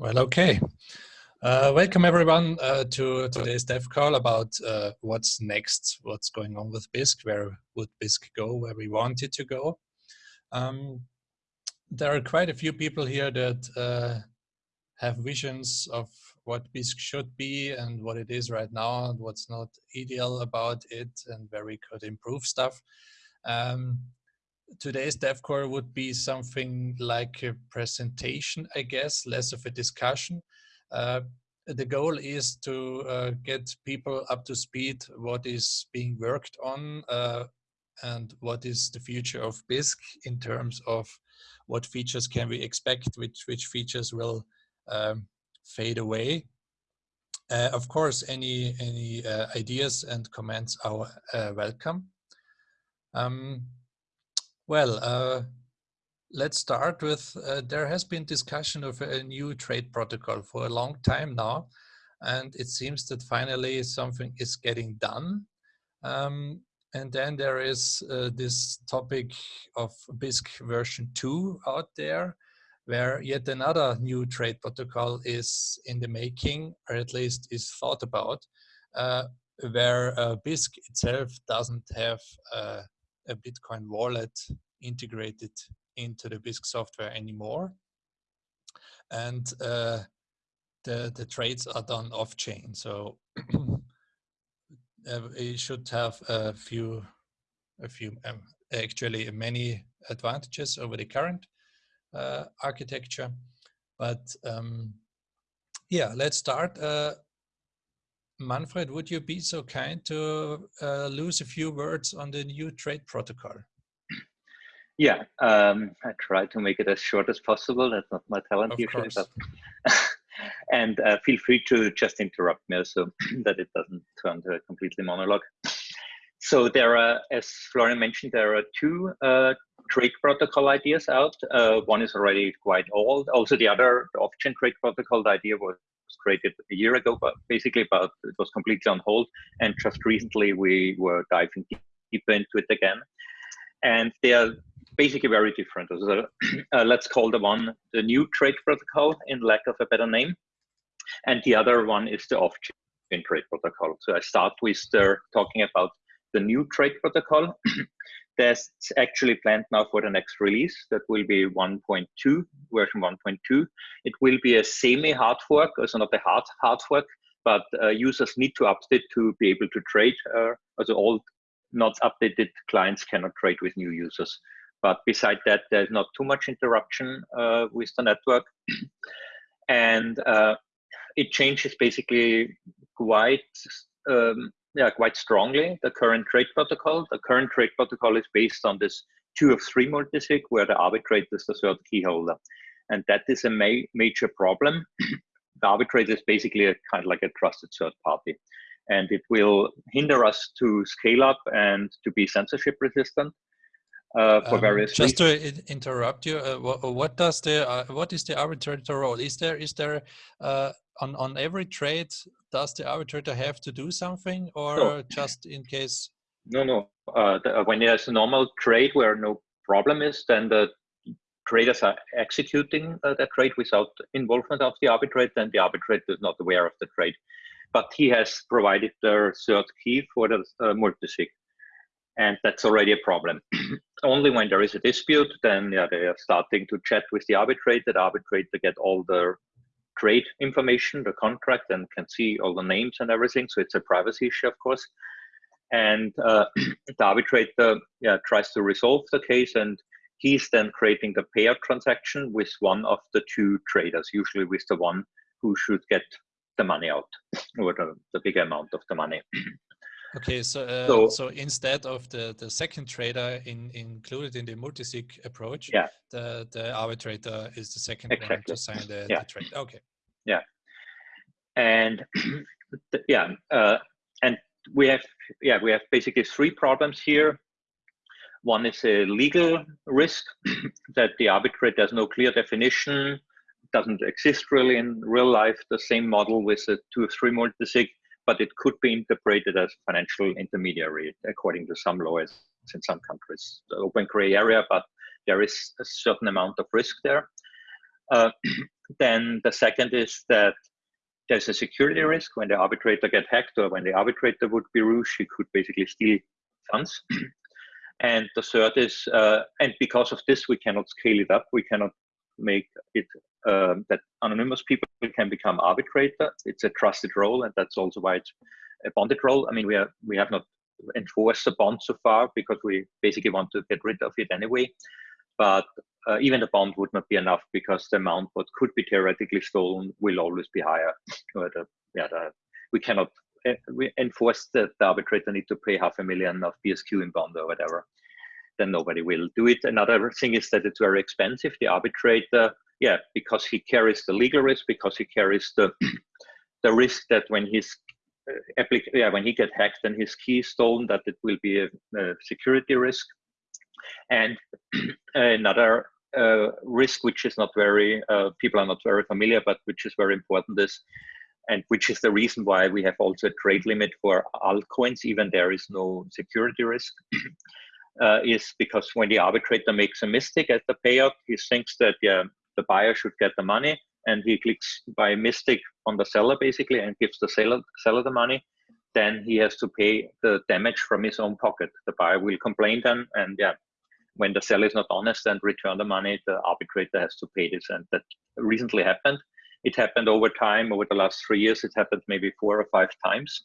Well, okay. Uh, welcome everyone uh, to today's dev call about uh, what's next, what's going on with Bisq, where would Bisq go, where we want it to go. Um, there are quite a few people here that uh, have visions of what Bisq should be and what it is right now and what's not ideal about it and where we could improve stuff. Um, today's DevCore would be something like a presentation, I guess, less of a discussion. Uh, the goal is to uh, get people up to speed what is being worked on uh, and what is the future of Bisq in terms of what features can we expect, which, which features will um, fade away. Uh, of course, any, any uh, ideas and comments are uh, welcome. Um, well, uh, let's start with, uh, there has been discussion of a new trade protocol for a long time now, and it seems that finally something is getting done. Um, and then there is uh, this topic of Bisq version 2 out there, where yet another new trade protocol is in the making, or at least is thought about, uh, where uh, Bisq itself doesn't have uh, a Bitcoin wallet integrated into the Bisq software anymore. And uh, the, the trades are done off chain. So uh, it should have a few, a few, um, actually many advantages over the current uh, architecture. But um, yeah, let's start. Uh, Manfred, would you be so kind to uh, lose a few words on the new trade protocol? Yeah, um, I try to make it as short as possible. That's not my talent of usually, course. but and uh, feel free to just interrupt me so that it doesn't turn to a completely monologue. So there are, as Florian mentioned, there are two uh, trade protocol ideas out. Uh, one is already quite old. Also, the other the off-chain trade protocol the idea was created a year ago, but basically about it was completely on hold. And just recently we were diving deeper into it again. And they are basically very different. So, uh, let's call the one the new trade protocol in lack of a better name. And the other one is the off-chain trade protocol. So I start with the, talking about the new trade protocol. That's actually planned now for the next release. That will be 1.2, version 1.2. It will be a semi-hard fork, also not a hard hard fork, but uh, users need to update to be able to trade. Uh, also all not updated clients cannot trade with new users. But beside that, there's not too much interruption uh, with the network. and uh, it changes basically quite um, yeah, quite strongly the current trade protocol. The current trade protocol is based on this two of three multisig where the arbitrator is the third key holder. And that is a ma major problem. the arbitrator is basically a kind of like a trusted third party. And it will hinder us to scale up and to be censorship resistant. Uh, for um, various just reasons. to interrupt you uh, what, what, does the uh, what is the arbitrator role is there is there uh, on on every trade does the arbitrator have to do something or no. just in case no no uh, the, uh, when there's a normal trade where no problem is then the traders are executing uh, the trade without involvement of the arbitrator and the arbitrator is not aware of the trade but he has provided the third key for the uh, multisig and that's already a problem. Only when there is a dispute, then yeah, they are starting to chat with the arbitrator. The arbitrator get all the trade information, the contract, and can see all the names and everything. So it's a privacy issue, of course. And uh, the arbitrator yeah, tries to resolve the case, and he's then creating the pair transaction with one of the two traders, usually with the one who should get the money out, or the, the bigger amount of the money. Okay, so, uh, so so instead of the the second trader in, included in the multisig approach, yeah. the the arbitrator is the second exactly. one to sign the, yeah. the trade. Okay. Yeah, and yeah, uh, and we have yeah we have basically three problems here. One is a legal risk that the arbitrator has no clear definition, doesn't exist really in real life. The same model with a two or three multisig but it could be interpreted as financial intermediary according to some laws in some countries. The open gray area, but there is a certain amount of risk there. Uh, then the second is that there's a security risk when the arbitrator get hacked or when the arbitrator would be Rouge, he could basically steal funds. and the third is, uh, and because of this, we cannot scale it up. We cannot make it um, that anonymous people can become arbitrator. It's a trusted role, and that's also why it's a bonded role. I mean, we are we have not enforced the bond so far because we basically want to get rid of it anyway. But uh, even the bond would not be enough because the amount what could be theoretically stolen will always be higher. The, yeah, the, we cannot uh, we enforce that the arbitrator need to pay half a million of BSQ in bond or whatever. Then nobody will do it. Another thing is that it's very expensive. The arbitrator, yeah, because he carries the legal risk, because he carries the the risk that when he's uh, yeah, when he get hacked and his key stolen, that it will be a, a security risk. And another uh, risk, which is not very, uh, people are not very familiar, but which is very important is, and which is the reason why we have also a trade limit for altcoins, even there is no security risk, uh, is because when the arbitrator makes a mistake at the payout, he thinks that yeah, the buyer should get the money, and he clicks by mistake on the seller basically and gives the seller, seller the money, then he has to pay the damage from his own pocket. The buyer will complain then, and yeah, when the seller is not honest and return the money, the arbitrator has to pay this. And that recently happened. It happened over time, over the last three years, it happened maybe four or five times.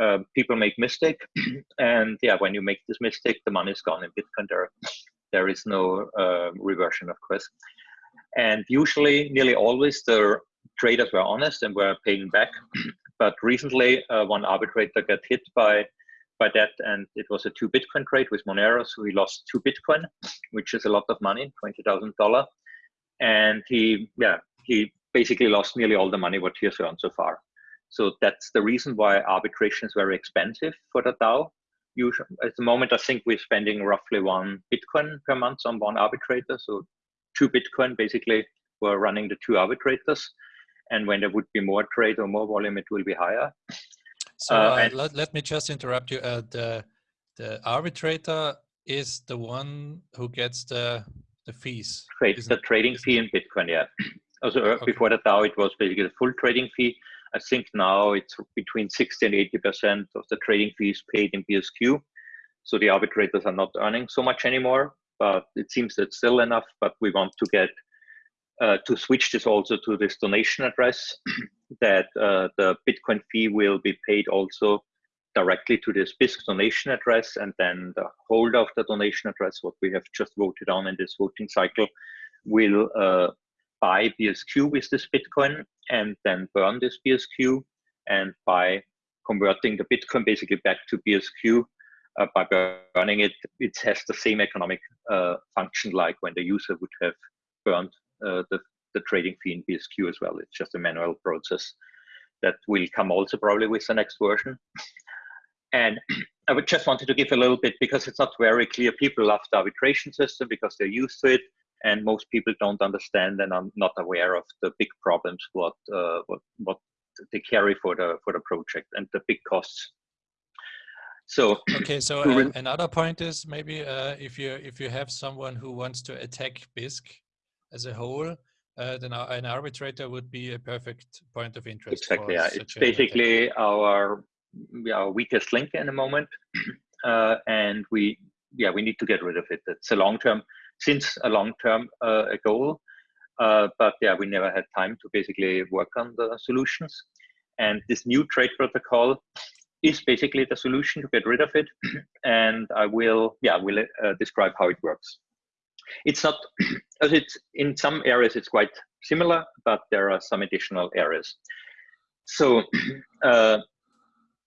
Uh, people make mistake, and yeah, when you make this mistake, the money is gone in Bitcoin. There, there is no uh, reversion, of course. And usually, nearly always, the traders were honest and were paying back. but recently, uh, one arbitrator got hit by by that, and it was a two Bitcoin trade with Monero, so he lost two Bitcoin, which is a lot of money, twenty thousand dollar, and he yeah he basically lost nearly all the money what he has earned so far. So that's the reason why arbitration is very expensive for the DAO. Usually, at the moment, I think we're spending roughly one Bitcoin per month on one arbitrator. So two Bitcoin basically we're running the two arbitrators. And when there would be more trade or more volume, it will be higher. So uh, uh, let, let me just interrupt you. Uh, the the arbitrator is the one who gets the the fees. Trade, the trading fee in Bitcoin, yeah. Also uh, okay. before the DAO, it was basically the full trading fee. I think now it's between 60 and 80 percent of the trading fees paid in BSQ. So the arbitrators are not earning so much anymore, but it seems that still enough. But we want to get uh, to switch this also to this donation address, that uh, the Bitcoin fee will be paid also directly to this Bisq donation address, and then the holder of the donation address, what we have just voted on in this voting cycle, will uh, buy BSQ with this Bitcoin and then burn this BSQ. And by converting the Bitcoin basically back to BSQ, uh, by burning it, it has the same economic uh, function like when the user would have burned uh, the, the trading fee in BSQ as well. It's just a manual process that will come also probably with the next version. And I would just wanted to give a little bit because it's not very clear. People love the arbitration system because they're used to it, and most people don't understand and are not aware of the big problems what uh, what what they carry for the for the project and the big costs. So okay, so uh, another point is maybe uh, if you if you have someone who wants to attack Bisq as a whole, uh, then an arbitrator would be a perfect point of interest. Exactly. Yeah. It's basically our, our weakest link in the moment, uh, and we yeah we need to get rid of it. It's a long term since a long term uh, goal, uh, but yeah we never had time to basically work on the solutions. And this new trade protocol is basically the solution to get rid of it. and I will yeah will uh, describe how it works it's not as it's in some areas it's quite similar but there are some additional areas so uh,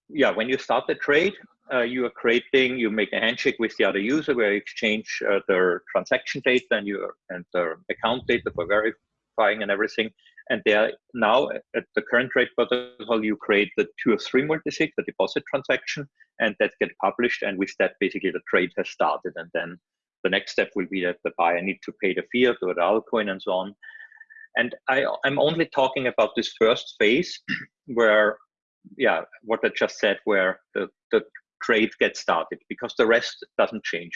yeah when you start the trade uh, you are creating you make a handshake with the other user where you exchange uh, their transaction data and your and their account data for verifying and everything. And there now at the current trade protocol you create the two or three multisig the deposit transaction and that get published. And with that basically the trade has started. And then the next step will be that the buyer need to pay the fiat or the altcoin and so on. And I, I'm only talking about this first phase where, yeah, what I just said, where the, the trade gets started because the rest doesn't change.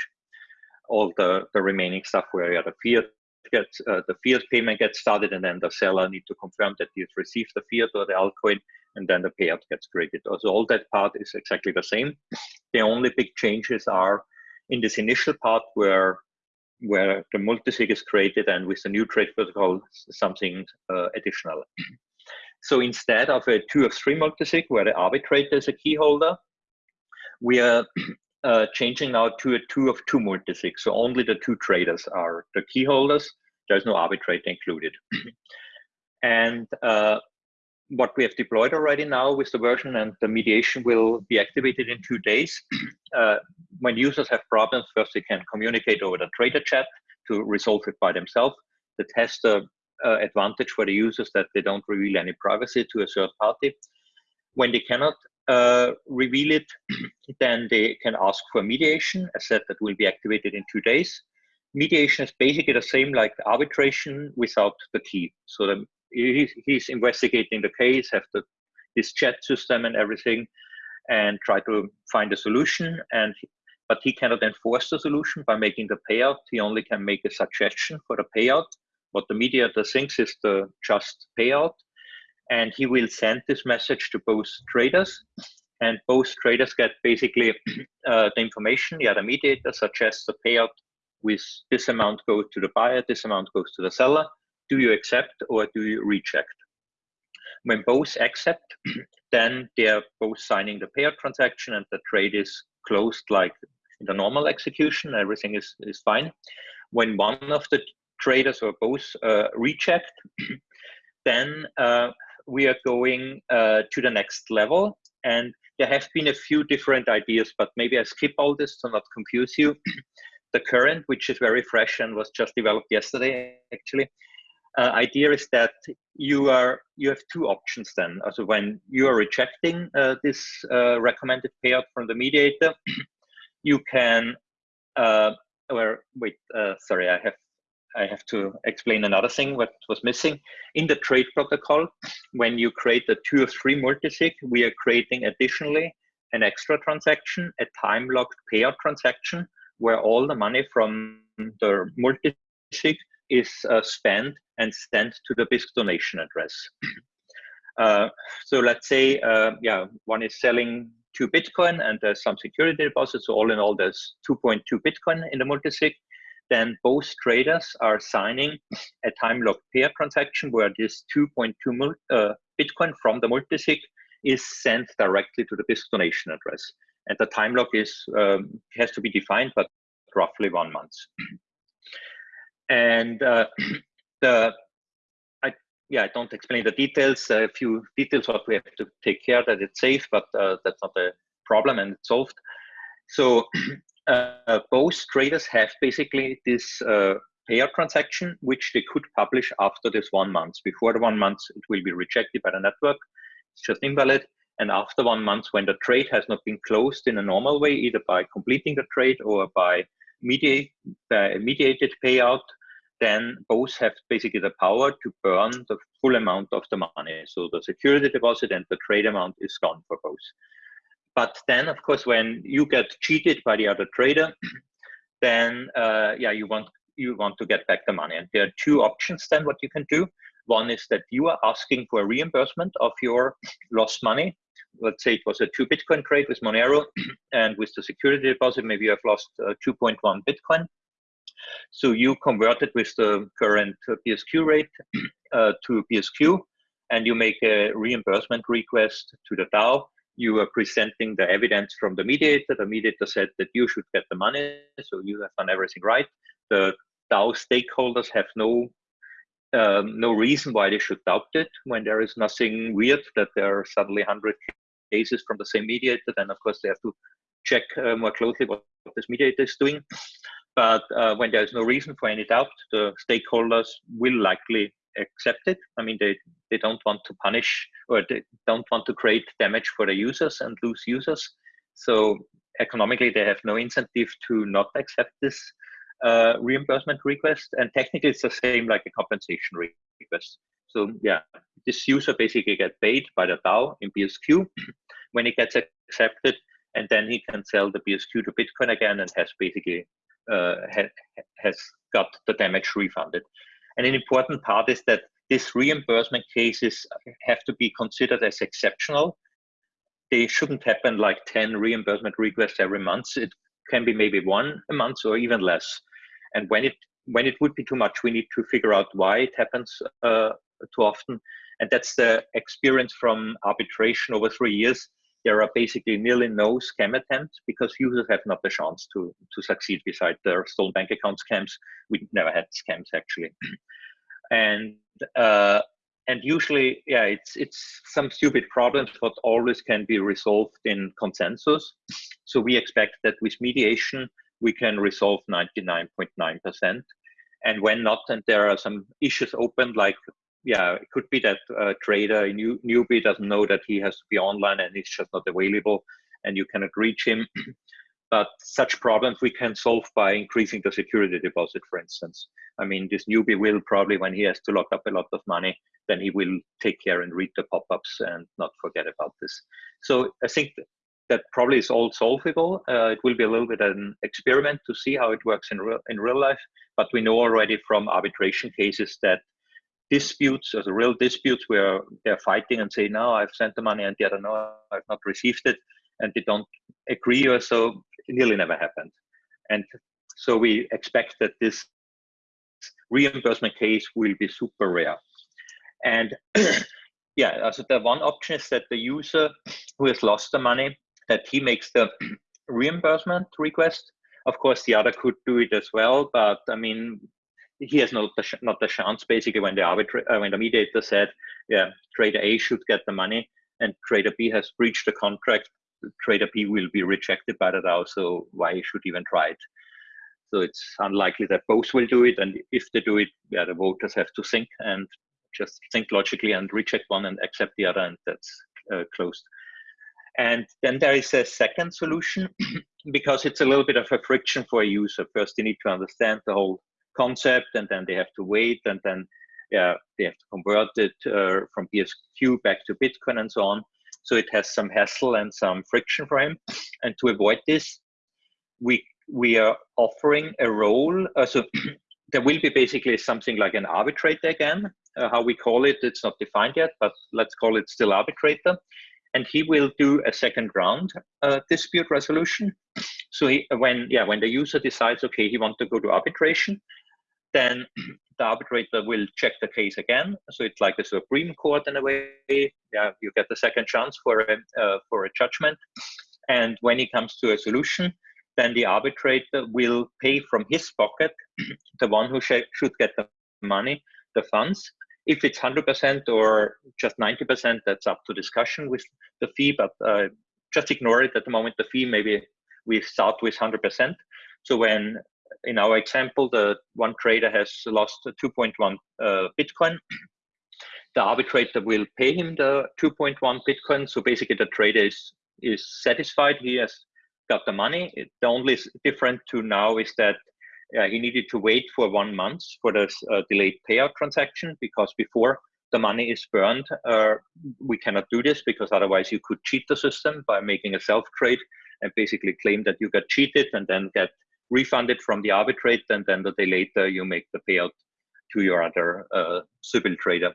All the, the remaining stuff where yeah, the fiat gets uh, the fiat payment gets started, and then the seller need to confirm that he's received the fiat or the altcoin, and then the payout gets created. So all that part is exactly the same. The only big changes are in this initial part where where the multisig is created, and with the new trade protocol, something uh, additional. so instead of a two of three multisig where the arbitrator is a key holder, we are uh, changing now to a two of two multisig. So only the two traders are the key holders. There's no arbitrator included. and uh, what we have deployed already now with the version and the mediation will be activated in two days. Uh, when users have problems, first they can communicate over the trader chat to resolve it by themselves. That has the uh, advantage for the users that they don't reveal any privacy to a third party. When they cannot uh, reveal it, then they can ask for mediation, a set that will be activated in two days. Mediation is basically the same like arbitration without the key. So the, he's, investigating the case, have the, his chat system and everything, and try to find a solution. And but he cannot enforce the solution by making the payout. He only can make a suggestion for the payout. What the mediator thinks is the just payout, and he will send this message to both traders. And both traders get basically uh, the information the other mediator suggests the payout with this amount goes to the buyer this amount goes to the seller. Do you accept or do you reject? When both accept then they are both signing the payout transaction and the trade is closed like in the normal execution. Everything is, is fine. When one of the traders or both uh, reject then uh, we are going uh, to the next level. And there have been a few different ideas, but maybe I skip all this to not confuse you. the current, which is very fresh and was just developed yesterday, actually, uh, idea is that you are you have two options then. Also, when you are rejecting uh, this uh, recommended payout from the mediator, you can. Uh, or wait, uh, sorry, I have I have to explain another thing what was missing. In the trade protocol, when you create a two or three multisig, we are creating additionally an extra transaction, a time-locked payout transaction, where all the money from the multisig is uh, spent and sent to the Bisq donation address. Uh, so let's say, uh, yeah, one is selling two Bitcoin and there's some security deposits. So all in all, there's 2.2 Bitcoin in the multisig then both traders are signing a time locked pair transaction where this 2.2 uh, Bitcoin from the multisig is sent directly to the Bisq donation address. And the time lock is um, has to be defined, but roughly one month. and uh, the I, yeah, I don't explain the details. A few details what we have to take care that it's safe, but uh, that's not a problem and it's solved. So uh, both traders have basically this uh, payout transaction, which they could publish after this one month. Before the one month, it will be rejected by the network. It's just invalid. And after one month, when the trade has not been closed in a normal way, either by completing the trade or by mediate, uh, mediated payout, then both have basically the power to burn the full amount of the money. So the security deposit and the trade amount is gone for both. But then, of course, when you get cheated by the other trader, then uh, yeah, you want you want to get back the money. And there are two options then what you can do. One is that you are asking for a reimbursement of your lost money. Let's say it was a two Bitcoin trade with Monero, and with the security deposit, maybe you have lost uh, 2.1 Bitcoin. So you convert it with the current BSQ rate uh, to BSQ and you make a reimbursement request to the DAO you are presenting the evidence from the mediator. The mediator said that you should get the money, so you have done everything right. The DAO stakeholders have no um, no reason why they should doubt it when there is nothing weird that there are suddenly 100 cases from the same mediator. Then, of course, they have to check uh, more closely what, what, this mediator is doing. But uh, when there is no reason for any doubt, the stakeholders will likely accept it. I mean, they, they don't want to punish or they don't want to create damage for the users and lose users. So economically, they have no incentive to not accept this uh, reimbursement request. And technically, it's the same like a compensation request. So yeah, this user basically get paid by the DAO in BSQ when it gets accepted, and then he can sell the BSQ to Bitcoin again and has basically uh, ha has got the damage refunded. And an important part is that these reimbursement cases have to be considered as exceptional. They shouldn't happen like 10 reimbursement requests every month. It can be maybe one a month or even less. And when it when it would be too much, we need to figure out why it happens uh, too often. And that's the experience from arbitration over three years. There are basically nearly no scam attempts because users have not the chance to, to succeed beside their stolen bank account scams. We never had scams actually. and uh, and usually, yeah, it's it's some stupid problems, but always can be resolved in consensus. So we expect that with mediation, we can resolve 99.9%. And when not, and there are some issues open, like yeah, it could be that a trader, a new, newbie doesn't know that he has to be online and he's just not available and you cannot reach him. but such problems we can solve by increasing the security deposit, for instance. I mean, this newbie will probably, when he has to lock up a lot of money, then he will take care and read the pop-ups and not forget about this. So I think that probably is all solvable. Uh, it will be a little bit an experiment to see how it works in real, in real life, but we know already from arbitration cases that disputes, as real disputes where they're fighting and say, no, I've sent the money and the other, no, I've not received it, and they don't agree or so, it nearly never happened. And so we expect that this reimbursement case will be super rare. And yeah, so the one option is that the user who has lost the money, that he makes the reimbursement request. Of course, the other could do it as well, but I mean, he has not the not the chance. Basically when the arbitrator uh, when the mediator said yeah trader a should get the money and trader b has breached the contract trader b will be rejected by the dao so why should even try it? So it's unlikely that both will do it and if they do it yeah the voters have to think and just think logically and reject one and accept the other and that's uh, closed. And then there is a second solution because it's a little bit of a friction for a user. First you need to understand the whole concept and then they have to wait and then yeah, they have to convert it uh, from BSQ back to Bitcoin and so on. So it has some hassle and some friction for him. And to avoid this, we we are offering a role. Uh, so there will be basically something like an arbitrator again. Uh, how we call it, it's not defined yet, but let's call it still arbitrator. And he will do a second round uh, dispute resolution. So he, when yeah, when the user decides, okay, he wants to go to arbitration, then the arbitrator will check the case again. So it's like the Supreme Court in a way. Yeah, you get the second chance for a uh, for a judgment, and when it comes to a solution, then the arbitrator will pay from his pocket the one who sh should get the money, the funds. If it's 100% or just 90%, that's up to discussion with the fee, but uh, just ignore it at the moment. The fee, maybe we start with 100%. So when in our example, the one trader has lost 2.1 uh, Bitcoin. The arbitrator will pay him the 2.1 Bitcoin. So basically, the trader is is satisfied. He has got the money. It, the only different to now is that uh, he needed to wait for one month for this uh, delayed payout transaction because before the money is burned, uh, we cannot do this because otherwise you could cheat the system by making a self trade and basically claim that you got cheated and then get refunded from the arbitrate, and then the day later you make the payout to your other uh, Sybil trader.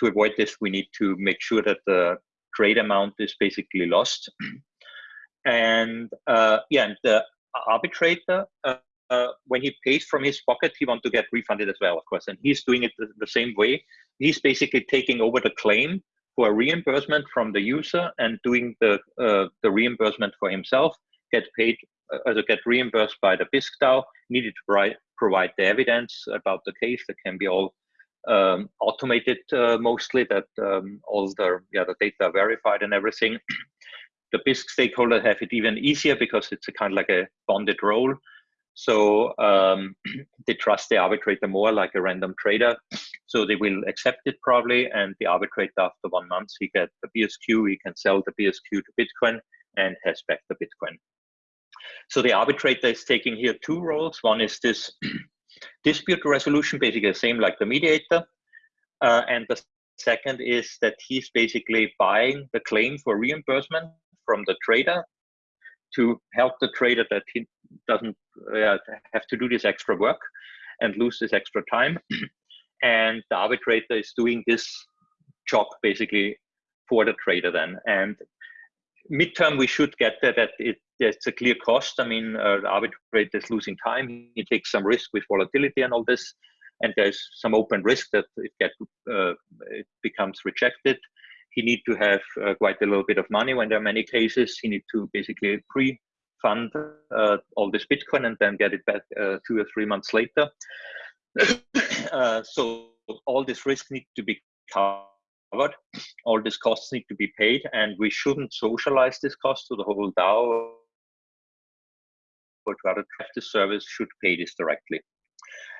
To avoid this, we need to make sure that the trade amount is basically lost. and uh, yeah, and the arbitrator, uh, uh, when he pays from his pocket, he wants to get refunded as well, of course, and he's doing it the, same way. He's basically taking over the claim for reimbursement from the user and doing the uh, the reimbursement for himself, get paid also get reimbursed by the Bisq DAO, needed to provide, provide the evidence about the case that can be all um, automated uh, mostly, that um, all the, yeah, the data are verified and everything. the Bisq stakeholder have it even easier because it's a kind of like a bonded role. So um, they trust the arbitrator more like a random trader. So they will accept it probably. And the arbitrator after one month, he get the BSQ, he can sell the BSQ to Bitcoin and has back the Bitcoin. So the arbitrator is taking here two roles. One is this dispute resolution, basically the same like the mediator. Uh, and the second is that he's basically buying the claim for reimbursement from the trader. to help the trader that he doesn't uh, have to do this extra work and lose this extra time. and the arbitrator is doing this job basically for the trader then. And midterm, we should get there that it, it's a clear cost. I mean, uh, the arbitrator is losing time. He takes some risk with volatility and all this. And there's some open risk that uh, it becomes rejected. He need to have uh, quite a little bit of money when there are many cases. He need to basically pre-fund uh, all this Bitcoin and then get it back uh, two or three months later. Uh, so all this risk need to be covered. All these costs need to be paid, and we shouldn't socialize this cost to the whole DAO. But rather, the service should pay this directly.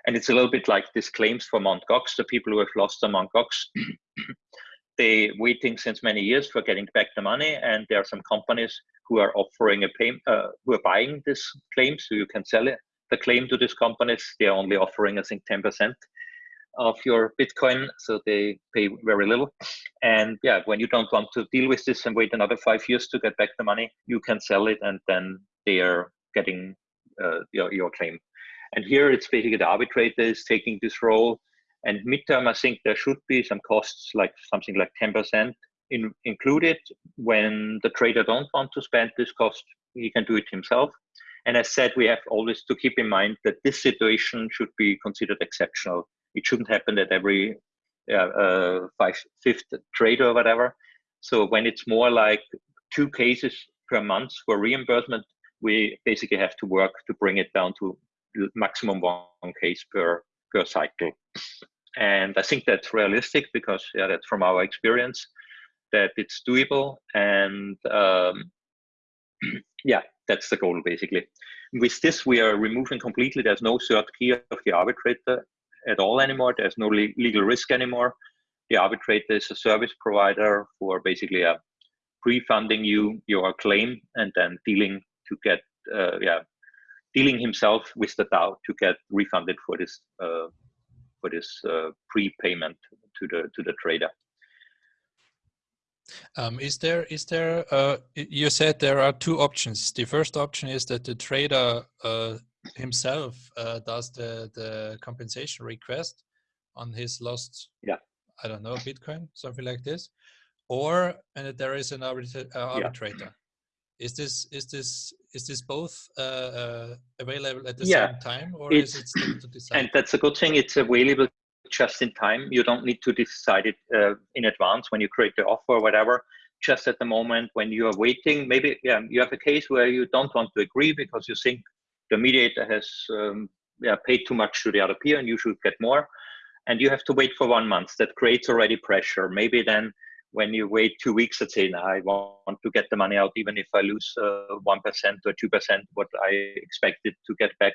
And it's a little bit like these claims for Mt. Gox. The people who have lost the Mt. Gox, they waiting since many years for getting back the money, and there are some companies who are offering a pay, uh, who are buying this claim, so you can sell it the claim to these companies. They're only offering, I think, 10% of your Bitcoin, so they pay very little. And yeah, when you don't want to deal with this and wait another five years to get back the money, you can sell it, and then they are getting uh, your, your claim. And here it's basically the arbitrator is taking this role. And midterm, I think there should be some costs, like something like 10% in, included. When the trader don't want to spend this cost, he can do it himself. And as said, we have always to keep in mind that this situation should be considered exceptional. It shouldn't happen at every uh, five, fifth or whatever. So when it's more like two cases per month for reimbursement, we basically have to work to bring it down to maximum one case per per cycle. And I think that's realistic because yeah, that's from our experience that it's doable. And um, yeah, that's the goal basically. With this, we are removing completely. There's no third key of the arbitrator at all anymore. There's no le legal risk anymore. The arbitrator is a service provider for basically a uh, pre-funding you your claim and then dealing to get uh, yeah dealing himself with the DAO to get refunded for this uh, for this uh, prepayment to the to the trader. Um, is there, is there, uh, you said there are two options. The first option is that the trader uh, himself uh, does the, the compensation request on his lost, yeah. I don't know, Bitcoin, something like this. Or and there is an arbitra uh, arbitrator. Yeah. Is this is this is this both uh, uh, available at the yeah. same time, or is it still to decide? And that's a good thing. It's available just in time. You don't need to decide it uh, in advance when you create the offer or whatever. Just at the moment when you are waiting, maybe yeah, you have a case where you don't want to agree because you think the mediator has um, yeah, paid too much to the other peer and you should get more. And you have to wait for one month. That creates already pressure. Maybe then when you wait two weeks and say, I want to get the money out, even if I lose uh, 1% or 2%, what I expected to get back.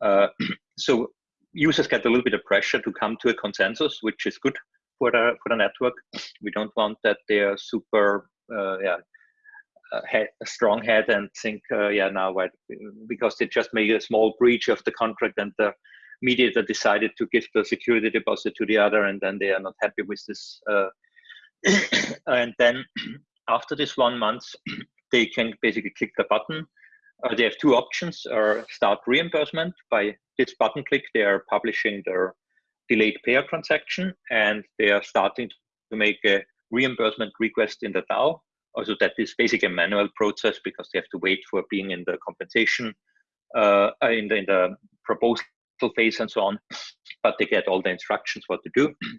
Uh, so users get a little bit of pressure to come to a consensus, which is good for the for the network. We don't want that they are super uh, yeah head, a strong head and think uh, yeah now what because they just made a small breach of the contract and the mediator decided to give the security deposit to the other and then they are not happy with this uh, and then after this one month they can basically click the button uh, they have two options or start reimbursement by this button click they are publishing their delayed payer transaction and they are starting to make a reimbursement request in the DAO. Also that is basically a manual process because they have to wait for being in the compensation, uh, in, the, in the proposal phase and so on, but they get all the instructions what to do.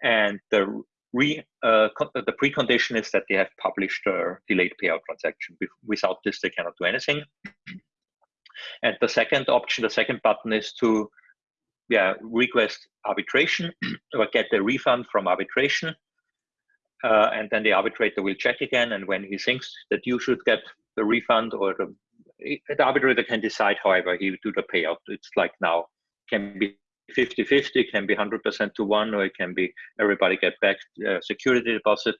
And the re, uh, the precondition is that they have published a delayed payout transaction. Without this, they cannot do anything. And the second option, the second button is to yeah, request arbitration or get a refund from arbitration. Uh, and then the arbitrator will check again. And when he thinks that you should get the refund or the, the arbitrator can decide however he do the payout. It's like now, can be 50-50, can be 100% to one, or it can be everybody get back uh, security deposit.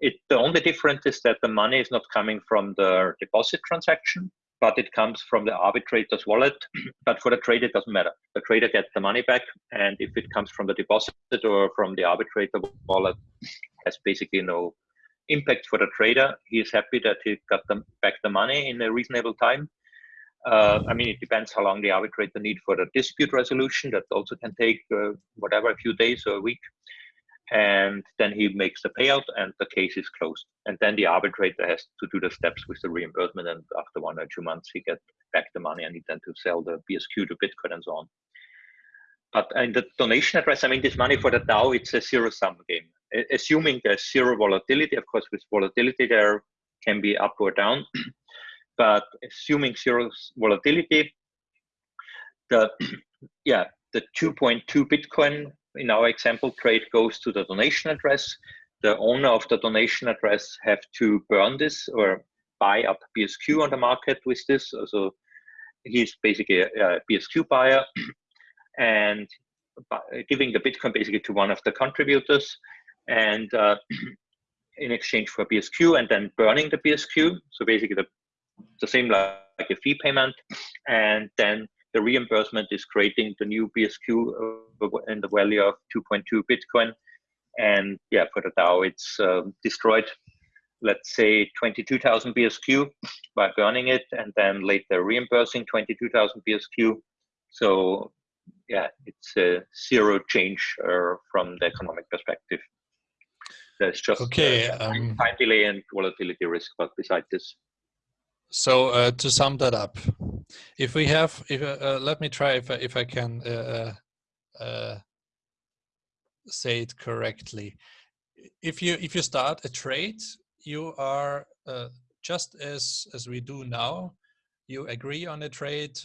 It, the only difference is that the money is not coming from the deposit transaction, but it comes from the arbitrator's wallet. but for the trader, it doesn't matter. The trader gets the money back, and if it comes from the deposit or from the arbitrator wallet, has basically no impact for the trader. He is happy that he got them back the money in a reasonable time. Uh, I mean, it depends how long the arbitrator need for the dispute resolution. That also can take uh, whatever a few days or a week. And then he makes the payout, and the case is closed. And then the arbitrator has to do the steps with the reimbursement. And after one or two months, he gets back the money, and he then to sell the BSQ to Bitcoin and so on. But in the donation address, I mean, this money for the DAO, it's a zero sum game. Assuming there's zero volatility, of course, with volatility, there can be up or down. but assuming zero volatility, the yeah, the 2.2 Bitcoin in our example trade goes to the donation address. The owner of the donation address have to burn this or buy up BSQ on the market with this. So he's basically a, BSQ buyer and giving the Bitcoin basically to one of the contributors and uh, in exchange for BSQ and then burning the BSQ. So basically the, the same like, like a fee payment. And then the reimbursement is creating the new BSQ uh, in the value of 2.2 Bitcoin. And yeah, for the DAO, it's uh, destroyed, let's say 22,000 BSQ by burning it and then later reimbursing 22,000 BSQ. So yeah, it's a zero change uh, from the economic perspective. There's just okay, uh, um, time delay and volatility risk, but besides this. So uh, to sum that up, if we have, if uh, uh let me try if I, if I can uh, uh, say it correctly. If you if you start a trade, you are just as as we do now you agree on a trade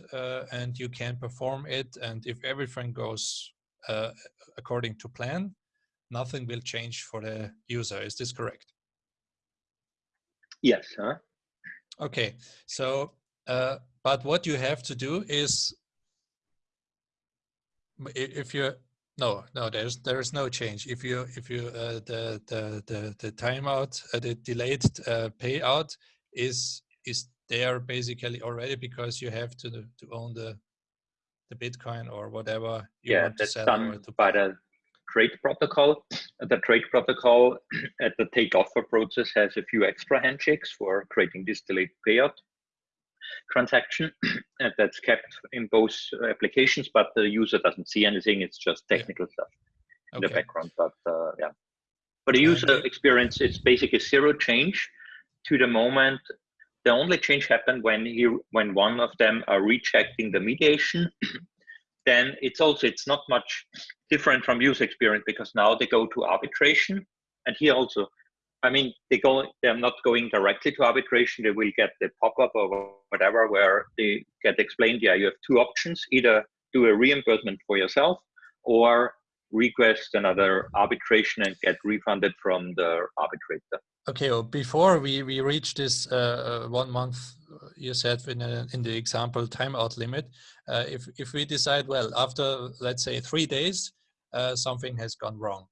and you can perform it. And if everything goes according to plan, nothing will change for the user. Is this correct? Yes. Huh? Okay. So, uh, but what you have to do is, if you no no there's there's no change if you if you uh, the the the the timeout uh, the delayed uh, payout is is there basically already because you have to to own the the Bitcoin or whatever. you yeah, that's done by the trade protocol. The trade protocol at the take offer process has a few extra handshakes for creating this delayed payout transaction and that's kept in both applications, but the user doesn't see anything. It's just technical yeah. stuff in okay. the background. But uh, yeah, for the user experience, it's basically zero change to the moment the only change happened when he when one of them are rejecting the mediation. then it's also it's not much different from user experience because now they go to arbitration, and here also, I mean, they go they're not going directly to arbitration. They will get the pop up or whatever where they get explained. Yeah, you have two options: either do a reimbursement for yourself or request another arbitration and get refunded from the arbitrator. Okay, well, before we, we reach this uh, uh one month, uh, you said in, a, in the example timeout limit, uh, if, if we decide, well, after let's say three days, uh, something has gone wrong,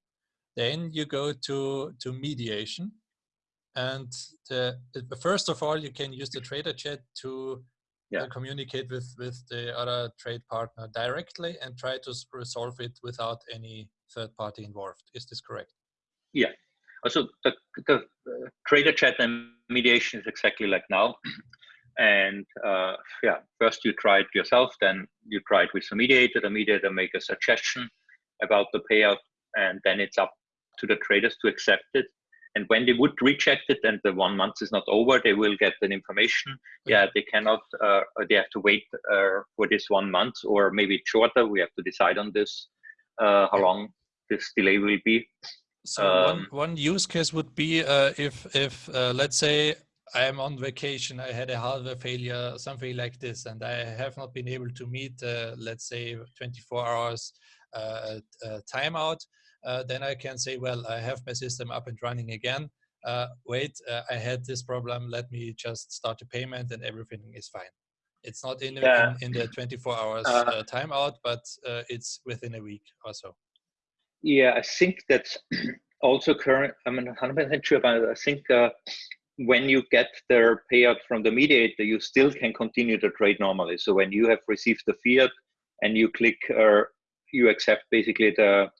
then you go to, to mediation. And the, first of all, you can use the trader chat to yeah. communicate with, with the other trade partner directly and try to resolve it without any third party involved. Is this correct? Yeah, so the, the uh, trader chat and mediation is exactly like now. And uh, yeah, first you try it yourself, then you try it with the mediator. The mediator make a suggestion about the payout, and then it's up to the traders to accept it. And when they would reject it and the one month is not over, they will get an information. Yeah, they cannot, uh, they have to wait uh, for this one month or maybe shorter. We have to decide on this, uh, how long this delay will be. So um, one, one use case would be uh, if, if uh, let's say I am on vacation, I had a hardware failure, something like this, and I have not been able to meet, uh, let's say, 24 hours uh, uh, timeout, uh, then I can say, well, I have my system up and running again. wait, I had this problem. Let me just start the payment, and everything is fine. It's not in, yeah. in, in, the 24 hours timeout, but it's within a week or so. Yeah, I think that's also current. I'm not 100% sure, but I think uh, when you get the payout from the mediator, you still can continue to trade normally. So when you have received the fiat and you click or uh, you accept basically the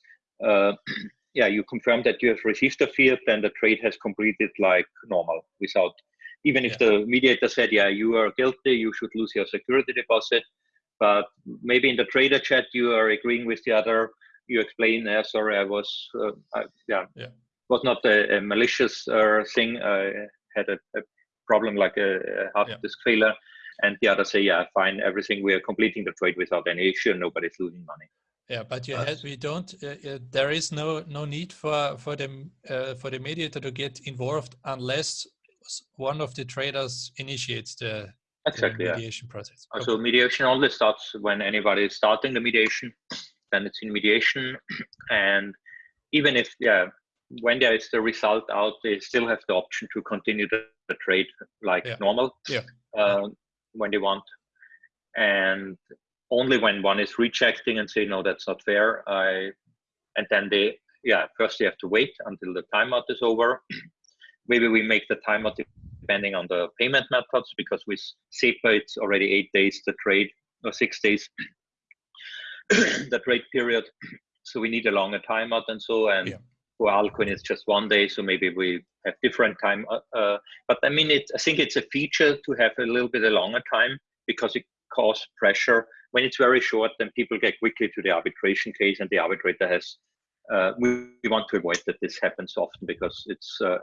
uh, yeah, you confirm that you have received the fiat, then the trade has completed like normal without, even if yeah. the mediator said, yeah, you are guilty, you should lose your security deposit. But maybe in the trader chat, you are agreeing with the other, you explain, uh, sorry, I was, uh, I, yeah, yeah, was not a, a malicious uh, thing. I had a, a problem like a, a hard yeah. disk failure. And the other say, yeah, fine, everything, we are completing the trade without any issue, nobody's losing money. Yeah, but you had, we don't. Uh, uh, there is no no need for for the uh, for the mediator to get involved unless one of the traders initiates the, exactly, the mediation yeah. process. Okay. So mediation only starts when anybody is starting the mediation. Then it's in mediation, and even if yeah, when there is the result out, they still have the option to continue the, the trade like yeah. normal. Yeah. Uh, when they want, and only when one is rejecting and say no that's not fair i and then they yeah first they have to wait until the timeout is over maybe we make the timeout depending on the payment methods because with SEPA it's already eight days the trade or six days the trade period so we need a longer timeout and so and yeah. for altcoin it's just one day so maybe we have different time uh, uh, but I mean it I think it's a feature to have a little bit a longer time because it causes pressure when it's very short, then people get quickly to the arbitration case, and the arbitrator has. Uh, we, we, want to avoid that this happens often because it's uh,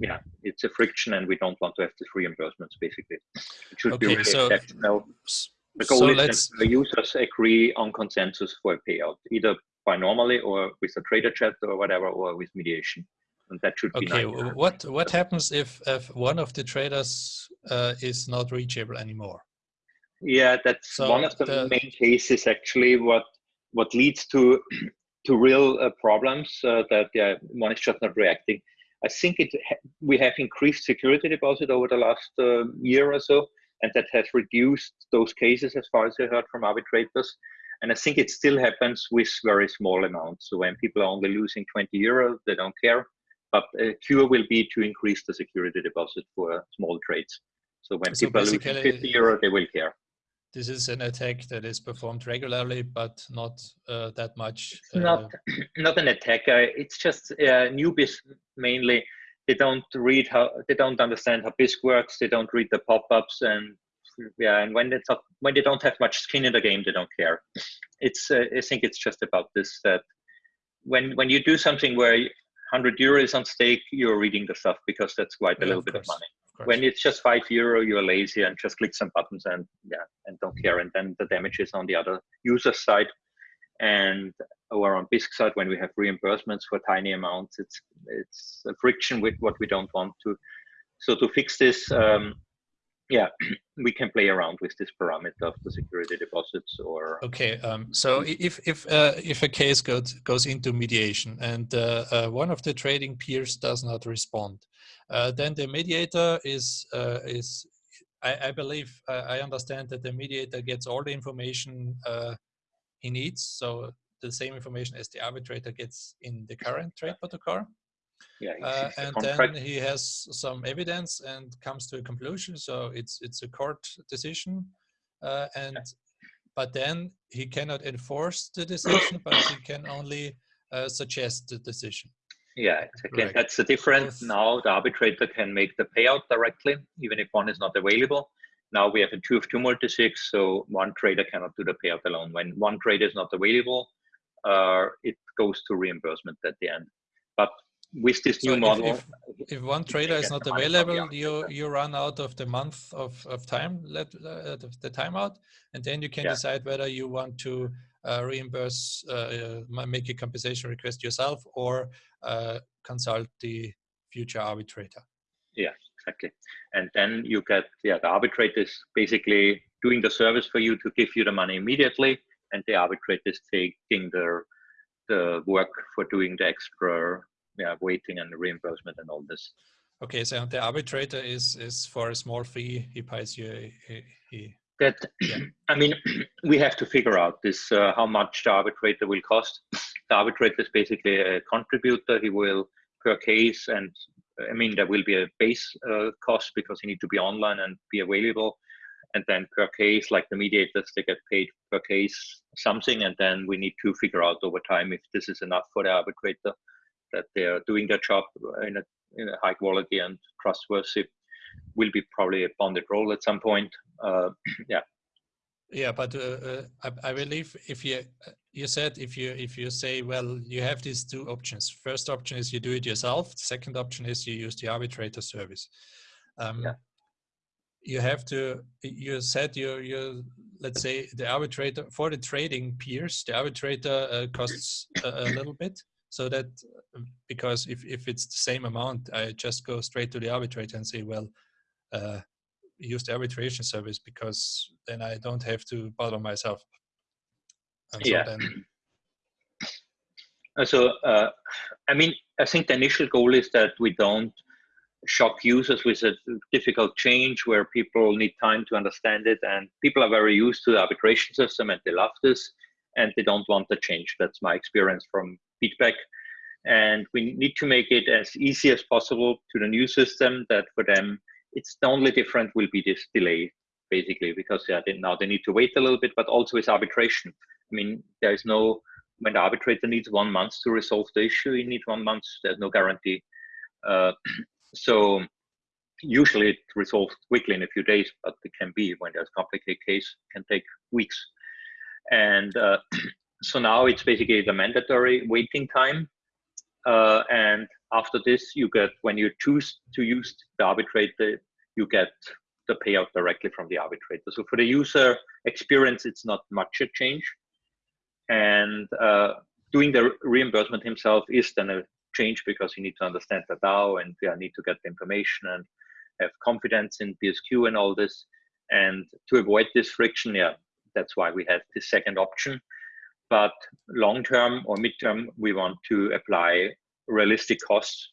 yeah it's a friction, and we don't want to have these reimbursements. Basically, it should okay, be really so, exceptional. The goal so is that the users agree on consensus for a payout, either by normally or with a trader chat or whatever, or with mediation and that should okay, be okay what what happens if if one of the traders uh, is not reachable anymore yeah, that's so one of the, the, main cases actually. What what leads to to real uh, problems uh, that yeah, one is just not reacting. I think it we have increased security deposit over the last uh, year or so, and that has reduced those cases as far as I heard from arbitrators. And I think it still happens with very small amounts. So when people are only losing 20 euro, they don't care. But a cure will be to increase the security deposit for small trades. So when so people are losing 50 euro, they will care this is an attack that is performed regularly, but not uh, that much. Uh, not not an attack. Uh, it's just uh, newbies mainly. They don't read how they don't understand how Bisq works. They don't read the pop-ups, and yeah, and when they talk, when they don't have much skin in the game, they don't care. It's uh, I think it's just about this that when when you do something where 100 euro is on stake, you're reading the stuff because that's quite a yeah, little of bit of money when it's just five euro, you're lazy and just click some buttons and yeah, and don't care. And then the damage is on the other user side. And side, when we have reimbursements for tiny amounts, it's it's a friction with what we don't want to. So to fix this, um, yeah, we can play around with this parameter of the security deposits or. Okay, um, so if if uh, if a case goes goes into mediation and uh, uh, one of the trading peers does not respond, uh, then the mediator is uh, is I, I believe uh, I understand that the mediator gets all the information he needs, so the same information as the arbitrator gets in the current trade protocol. Yeah, uh, and then he has some evidence and comes to a conclusion. So it's it's a court decision, uh, and but then he cannot enforce the decision, but he can only uh, suggest the decision. Yeah, exactly. Right. That's the difference. Yes. Now the arbitrator can make the payout directly, even if one is not available. Now we have a two of two multisig, so one trader cannot do the payout alone. When one trader is not available, it goes to reimbursement at the end. But with this so new model, if, if, one trader is not available, you you run out of the month of, of time, let uh, the timeout, and then you can yeah. decide whether you want to uh, reimburse, uh, uh make a compensation request yourself, or uh, consult the future arbitrator. Yeah, exactly. And then you get yeah the arbitrator is basically doing the service for you to give you the money immediately, and the arbitrator is taking the the work for doing the extra yeah waiting and reimbursement and all this. Okay, so the arbitrator is is for a small fee he pays you. He, he that yeah. I mean, we have to figure out this uh, how much the arbitrator will cost. The arbitrator is basically a contributor. He will per case, and I mean there will be a base uh, cost because he need to be online and be available, and then per case, like the mediators, they get paid per case something, and then we need to figure out over time if this is enough for the arbitrator that they are doing their job in a, in a high quality and trustworthy will be probably a bonded role at some point. Uh, yeah. Yeah, but uh, uh, I, I, believe if you uh, you said if you if you say well you have these two options. First option is you do it yourself. The second option is you use the arbitrator service. Um, yeah. You have to. You said you you let's say the arbitrator for the trading peers. The arbitrator uh, costs a, a little bit so that because if if it's the same amount, I just go straight to the arbitrator and say well. Uh, use the arbitration service because then I don't have to bother myself. And yeah. So, then... Uh, so uh, I mean, I think the initial goal is that we don't shock users with a difficult change where people need time to understand it and people are very used to the arbitration system and they love this and they don't want the change. That's my experience from feedback. And we need to make it as easy as possible to the new system that for them it's the only different will be this delay basically because yeah they, now they need to wait a little bit but also with arbitration i mean there is no when the arbitrator needs one month to resolve the issue you need one month there's no guarantee uh, so usually it resolves quickly in a few days but it can be when there's a complicated case can take weeks and uh, so now it's basically the mandatory waiting time uh, and after this, you get when you choose to use the arbitrator, you get the payout directly from the arbitrator. So for the user experience, it's not much a change. And uh, doing the reimbursement himself is then a change because you need to understand the DAO and yeah, need to get the information and have confidence in BSQ and all this. And to avoid this friction, yeah, that's why we have this second option but long term or midterm, we want to apply realistic costs.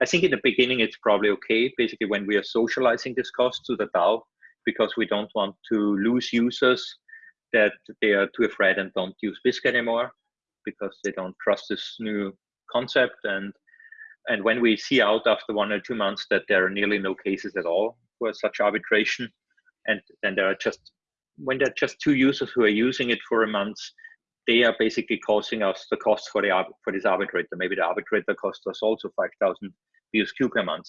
I think in the beginning, it's probably okay, basically, when we are socializing this cost to the DAO, because we don't want to lose users that they are too afraid and don't use Bisq anymore because they don't trust this new concept. And and when we see out after one or two months that there are nearly no cases at all for such arbitration, and then there are just when there are just two users who are using it for a month, they are basically causing us the cost for the for this arbitrator. Maybe the arbitrator costs us also 5,000 BSQ per month.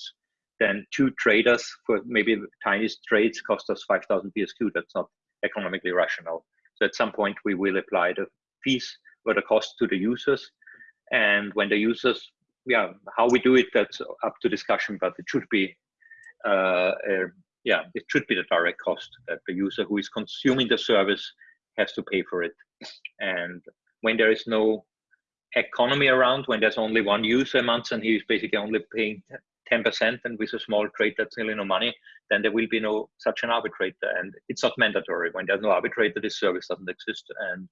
Then two traders for maybe the tiniest trades cost us 5,000 BSQ. That's not economically rational. So at some point we will apply the fees or the cost to the users. And when the users, yeah, how we do it, that's up to discussion, but it should be, uh, uh, yeah, it should be the direct cost that the user who is consuming the service has to pay for it. And when there is no economy around, when there's only one user a month and he's basically only paying 10% and with a small trade that's really no money, then there will be no such an arbitrator. And it's not mandatory. When there's no arbitrator, this service doesn't exist. And.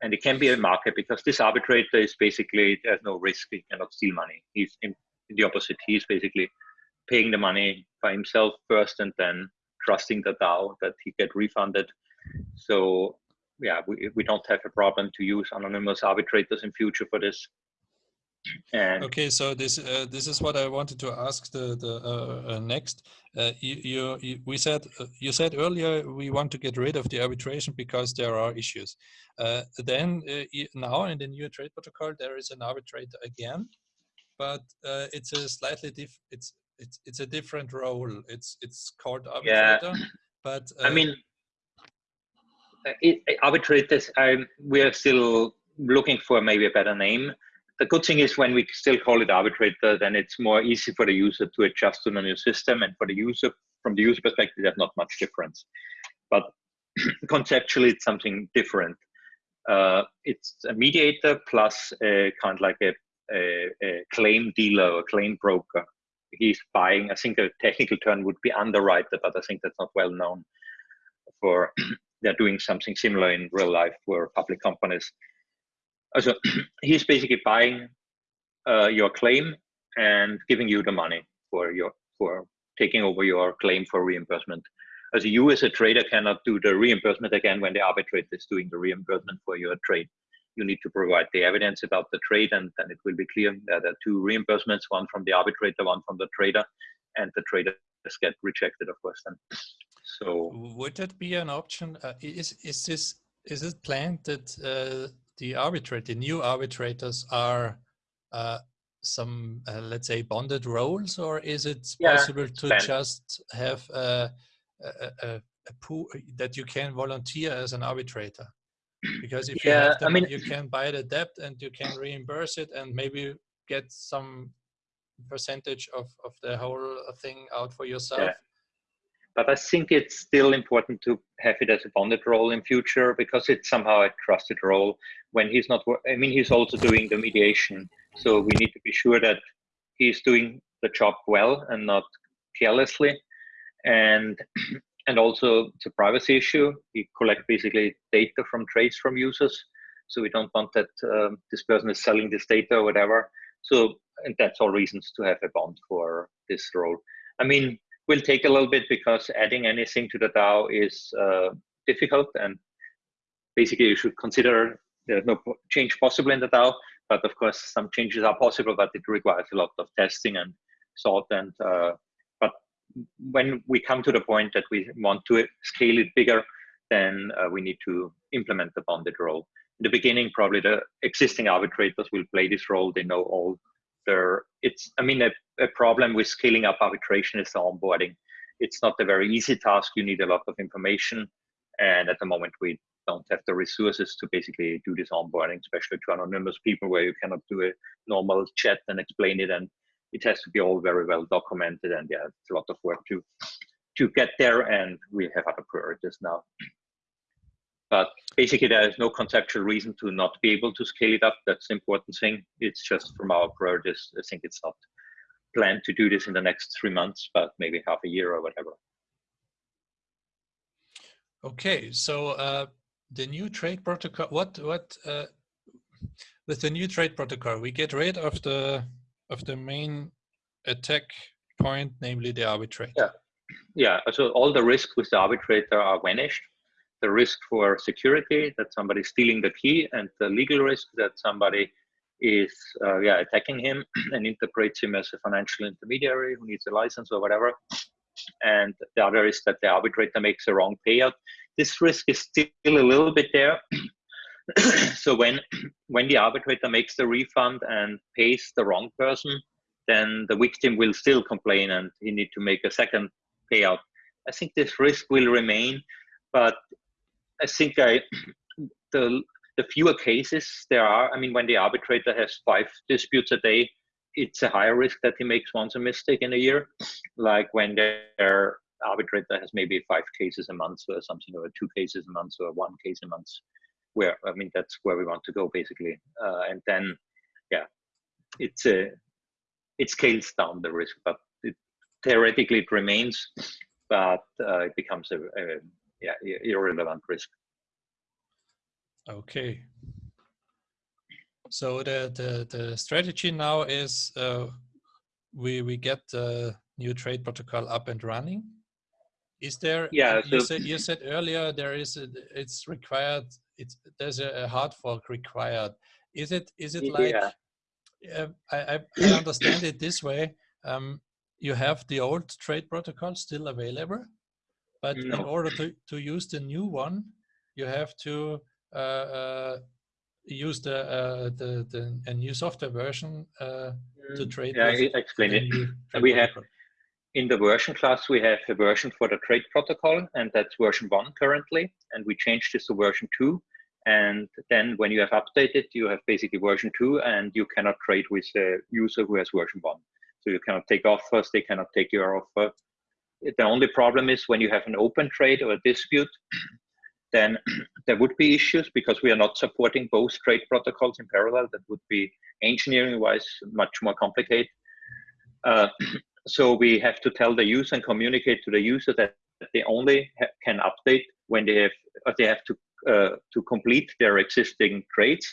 And it can be a market because this arbitrator is basically, there's no risk. He cannot steal money. He's in, the opposite. He's basically paying the money by himself first and then trusting the DAO that he get refunded. So yeah, we, we don't have a problem to use anonymous arbitrators in future for this. And okay, so this uh, this is what I wanted to ask the the uh, uh, next. Uh, you, you, we said uh, you said earlier we want to get rid of the arbitration because there are issues. Uh, then now in the new trade protocol there is an arbitrator again, but it's a slightly diff. It's it's it's a different role. It's it's called arbitrator. Yeah. But I mean, it, arbitrators, um, we are still looking for maybe a better name. The good thing is when we still call it arbitrator, then it's more easy for the user to adjust to the new system. And for the user, from the user perspective, there's not much difference. But conceptually, it's something different. Uh, it's a mediator plus a, kind of like a, a, a claim dealer or claim broker. He's buying, I think a technical term would be underwriter, but I think that's not well known for they're doing something similar in real life for public companies. So he's basically buying uh, your claim and giving you the money for your for taking over your claim for reimbursement. As you as a trader cannot do the reimbursement again when the arbitrator is doing the reimbursement for your trade. You need to provide the evidence about the trade and then it will be clear that there are two reimbursements, one from the arbitrator, one from the trader, and the traders get rejected, of course, then. So would that be an option? Uh, is is this is it planned that uh, the arbitrator, the new arbitrators, are uh, some, uh, let's say, bonded roles, or is it yeah, possible to just have a, a, a, a pool that you can volunteer as an arbitrator? Because if yeah, you have them, I mean, you can buy the debt and you can reimburse it and maybe get some percentage of, of the whole thing out for yourself. Yeah. But I think it's still important to have it as a bonded role in future because it's somehow a trusted role when he's not, I mean, he's also doing the mediation. So we need to be sure that he's doing the job well and not carelessly. And and also it's a privacy issue. We collect basically data from trades from users. So we don't want that um, this person is selling this data or whatever. So and that's all reasons to have a bond for this role. I mean, will take a little bit because adding anything to the DAO is uh, difficult and basically you should consider there's no change possible in the DAO, but of course some changes are possible, but it requires a lot of testing and thought. And uh, but when we come to the point that we want to scale it bigger, then uh, we need to implement the bonded role. In the beginning, probably the existing arbitrators will play this role. They know all It's I mean a a problem with scaling up arbitration is the onboarding. It's not a very easy task. You need a lot of information. And at the moment, we don't have the resources to basically do this onboarding, especially to anonymous people where you cannot do a normal chat and explain it. And it has to be all very well documented. And yeah, it's a lot of work to to get there. And we have other priorities now. But basically, there is no conceptual reason to not be able to scale it up. That's the important thing. It's just from our priorities. I think it's not planned to do this in the next three months, but maybe half a year or whatever. Okay, so uh, the new trade protocol, what what uh, with the new trade protocol, we get rid of the of the main attack point, namely the arbitrator. Yeah, yeah. So all the risks with the arbitrator are vanished. The risk for security that somebody stealing the key, and the legal risk that somebody is uh, yeah attacking him and interprets him as a financial intermediary who needs a license or whatever. And the other is that the arbitrator makes a wrong payout. This risk is still a little bit there. So when when the arbitrator makes the refund and pays the wrong person then the victim will still complain and he need to make a second payout. I think this risk will remain but i think i the the fewer cases there are, I mean, when the arbitrator has five disputes a day, it's a higher risk that he makes once a mistake in a year. Like when their arbitrator has maybe five cases a month or something, or two cases a month, or one case a month. Where I mean, that's where we want to go basically. Uh, and then, yeah, it's a it scales down the risk, but it, theoretically it remains, but uh, it becomes a, a yeah irrelevant risk. Okay. So the the the strategy now is uh, we we get the new trade protocol up and running. Is there? Yeah. You said you said earlier there is a, it's required. It's there's a, a hard fork required. Is it is it like? Yeah. Uh, I, I understand it this way. Um, you have the old trade protocol still available, but no. in order to to use the new one, you have to uh, uh, use the, uh, the, the a new software version to mm. trade. Yeah, I explain it. We have in the version class we have a version for the trade protocol, and that's version one currently. And we changed this to version two. And then when you have updated, you have basically version two, and you cannot trade with a user who has version one. So you cannot take offers, they cannot take your offer. The only problem is when you have an open trade or a dispute, then there would be issues because we are not supporting both trade protocols in parallel. That would be engineering wise much more complicated. Uh, so we have to tell the user and communicate to the user that they only can update when they have they have to uh, to complete their existing trades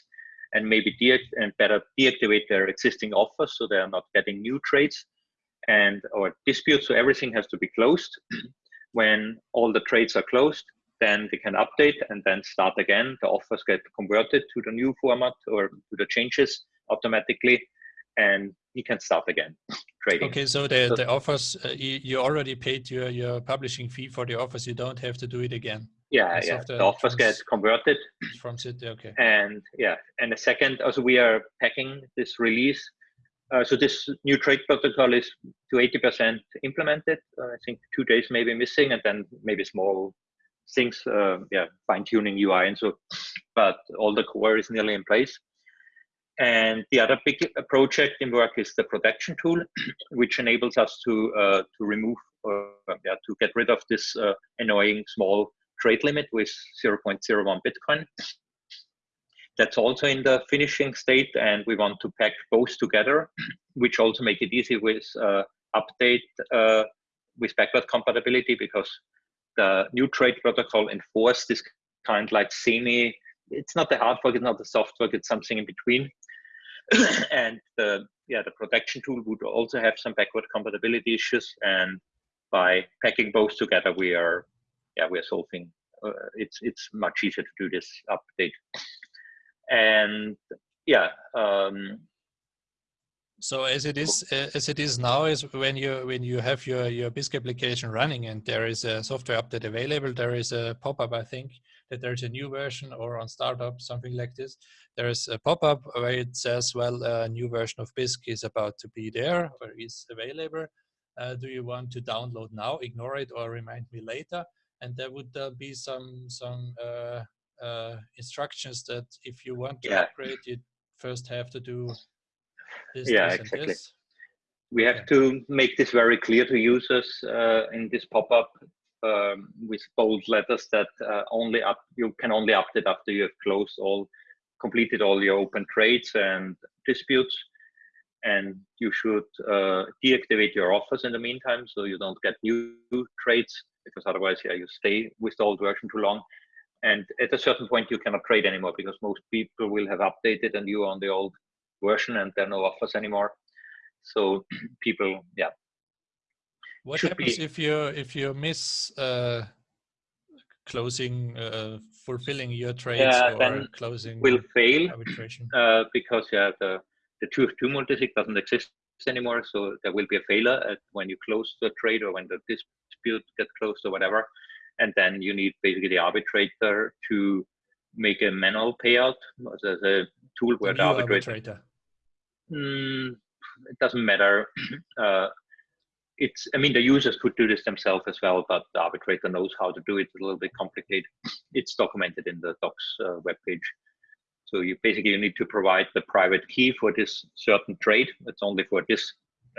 and maybe and better deactivate their existing offers so they are not getting new trades and or disputes. So everything has to be closed. when all the trades are closed, then they can update and then start again. The offers get converted to the new format or to the changes automatically, and he can start again trading. Okay, so the, the offers, uh, you, you already paid your, your publishing fee for the offers, you don't have to do it again. Yeah, yeah. The offers get converted from City. Okay. And yeah, and the second, also we are packing this release. Uh, so this new trade protocol is to 80% implemented. Uh, I think two days maybe missing, and then maybe small things, uh, yeah, fine tuning UI and so. But all the core is nearly in place. And the other big project in work is the protection tool, which enables us to uh, to remove uh, yeah, to get rid of this uh, annoying small trade limit with 0.01 Bitcoin. That's also in the finishing state, and we want to pack both together, which also make it easy with uh, update uh, with backward compatibility because the new trade protocol enforced this kind like semi. It's not the hard fork, it's not the soft fork, it's something in between. and the yeah the protection tool would also have some backward compatibility issues, and by packing both together, we are yeah we are solving. Uh, it's it's much easier to do this update, and yeah. Um, so as it is as it is now is when you when you have your your Bisq application running and there is a software update available, there is a pop-up I think that there's a new version or on startup something like this. There is a pop-up where it says, well, a new version of Bisq is about to be there or is available uh, do you want to download now, ignore it, or remind me later? And there would uh, be some some uh, uh, instructions that if you want to yeah. upgrade, you first have to do this, yeah, this, exactly. This. We have yeah. to make this very clear to users uh, in this pop-up um, with bold letters that uh, only up you can only update after you have closed all, completed all your open trades and disputes and you should uh, deactivate your offers in the meantime so you don't get new trades because otherwise yeah you stay with the old version too long and at a certain point you cannot trade anymore because most people will have updated and you are on the old version and there are no offers anymore so people yeah what happens be, if you if you miss uh, closing uh, fulfilling your trades yeah, or closing will fail arbitration uh, because yeah the the two two multisig doesn't exist anymore. So there will be a failure at when you close the trade or when the dispute gets closed or whatever. And then you need basically the arbitrator to make a manual payout as a tool where the, the arbitrator. arbitrator. Mm, it doesn't matter. Uh, it's, I mean, the users could do this themselves as well, but the arbitrator knows how to do it. It's a little bit complicated. It's documented in the docs uh, webpage. So you basically you need to provide the private key for this certain trade. It's only for this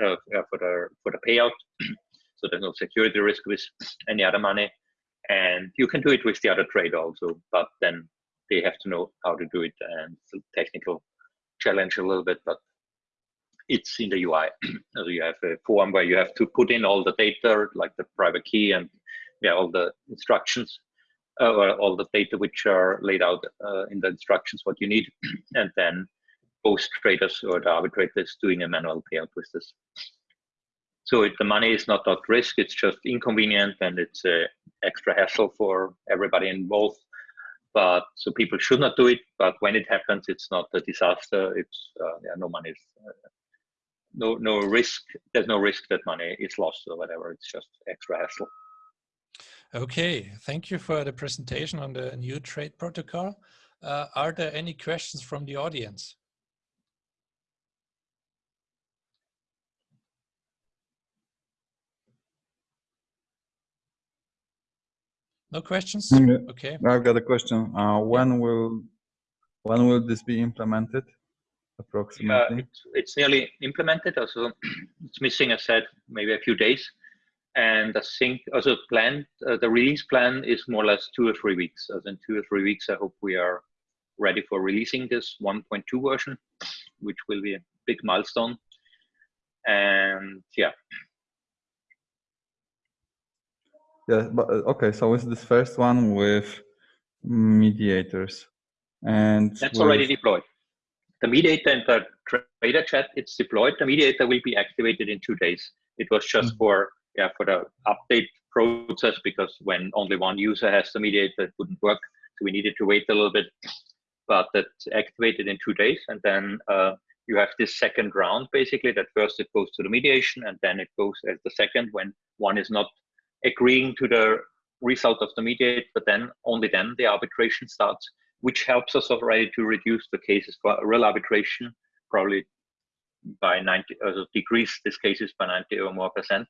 uh, for the for the payout. so there's no security risk with any other money, and you can do it with the other trade also. But then they have to know how to do it, and it's a technical challenge a little bit, but it's in the UI. so you have a form where you have to put in all the data, like the private key and yeah, all the instructions uh, all the data which are laid out uh, in the instructions what you need, and then both traders or the arbitrator is doing a manual payout with this. So it, the money is not at risk; it's just inconvenient and it's a extra hassle for everybody involved. But so people should not do it. But when it happens, it's not a disaster. It's uh, yeah, no money uh, no no risk. There's no risk that money is lost or whatever. It's just extra hassle. Okay, thank you for the presentation on the new trade protocol. Uh, are there any questions from the audience? No questions? Okay. I've got a question. Uh, when yeah. will when will this be implemented? Approximately. Uh, it's, it's nearly implemented. Also, it's missing, I said, maybe a few days and I think also planned uh, the release plan is more or less two or three weeks. As in two or three weeks, I hope we are ready for releasing this 1.2 version, which will be a big milestone. And yeah. Yeah, but uh, okay. So it's this first one with mediators, and that's with... already deployed. The mediator and the trader chat, it's deployed. The mediator will be activated in two days. It was just mm -hmm. for yeah, for the update process because when only one user has the mediator, it wouldn't work. So we needed to wait a little bit, but that's activated in two days. And then uh, you have this second round basically that first it goes to the mediation and then it goes as the second when one is not agreeing to the result of the mediate, but then only then the arbitration starts, which helps us already to reduce the cases for real arbitration, probably by 90, uh, decrease these cases by 90 or more percent.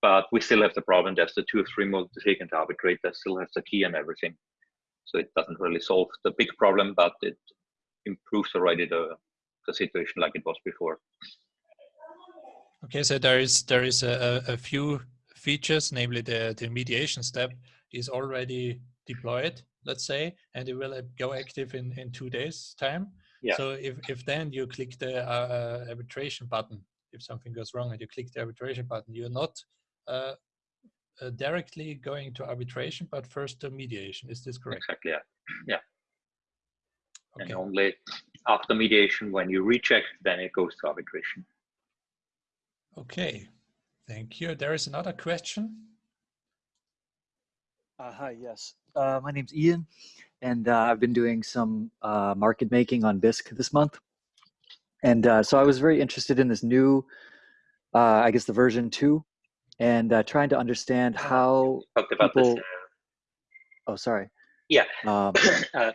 But we still have the problem. There's the two or three to arbitrate. That still has the key and everything. So it doesn't really solve the big problem, but it improves already the, the situation like it was before. Okay, so there is there is a, a few features, namely the, the mediation step is already deployed, let's say, and it will go active in, in two days time. Yeah. So if, if then you click the uh, arbitration button, if something goes wrong and you click the arbitration button, you're not uh, uh, directly going to arbitration, but first to mediation. Is this correct? Exactly. Yeah. Yeah. Okay. And only after mediation, when you reject, then it goes to arbitration. Okay. Thank you. There is another question. Uh, hi. Yes. Uh, my name's Ian, and uh, I've been doing some uh, market making on Bisq this month. And uh, so I was very interested in this new, uh, I guess the version two and uh, trying to understand uh, how talked about people... this. Uh, oh, sorry. Yeah. Um, uh,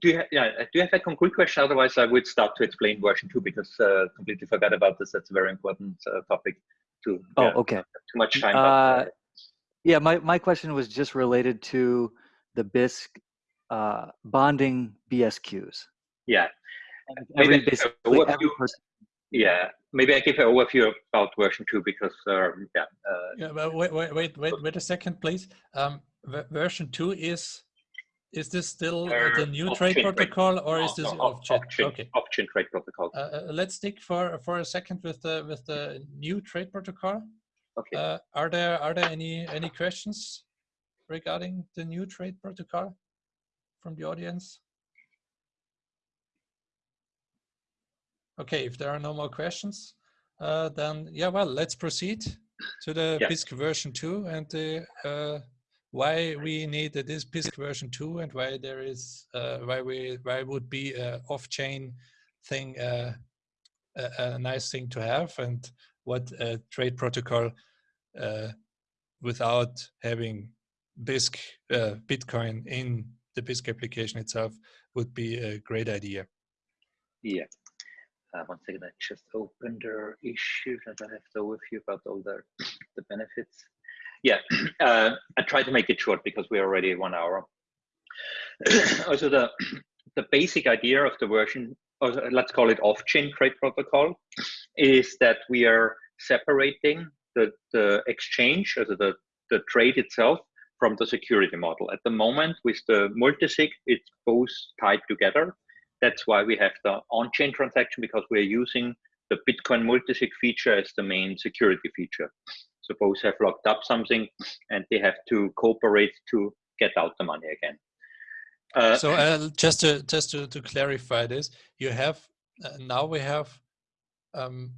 do you have, yeah, do you have a concrete question? Otherwise, I would start to explain version two because uh, completely forgot about this. That's a very important uh, topic. To oh, yeah, okay. Too much time. But, yeah, my my question was just related to the Bisq bonding BSQs. Yeah. every, basically, every person yeah, maybe I give an overview about version two because um, yeah. Uh, yeah, but wait, wait, wait, wait, wait a second, please. Um, version two is is this still uh, the new trade protocol or is this off-chain? okay. off-chain trade protocol. Uh, uh, let's stick for for a second with the with the new trade protocol. Okay. Uh, are there are there any any questions regarding the new trade protocol from the audience? Okay, if there are no more questions, uh, then yeah, well, let's proceed to the yeah. Bisq version 2 and the, uh, why we need this Bisq version 2 and why there is, uh, why we, why would be a off-chain thing uh, a, a, nice thing to have and what a trade protocol uh, without having Bisq, uh, Bitcoin in the Bisq application itself would be a great idea. Yeah. Uh, one second, I just opened their issue that I have to with you about all the, the benefits. Yeah, uh, I try to make it short because we're already one hour. also, the, the basic idea of the version, or let's call it off-chain trade protocol, is that we are separating the, the exchange, also the, the trade itself, from the security model. At the moment, with the multisig, it's both tied together. That's why we have the on-chain transaction because we're using the Bitcoin multisig feature as the main security feature. Both have locked up something and they have to cooperate to get out the money again. Uh, so uh, just to just to, to clarify this, you have uh, now we have um,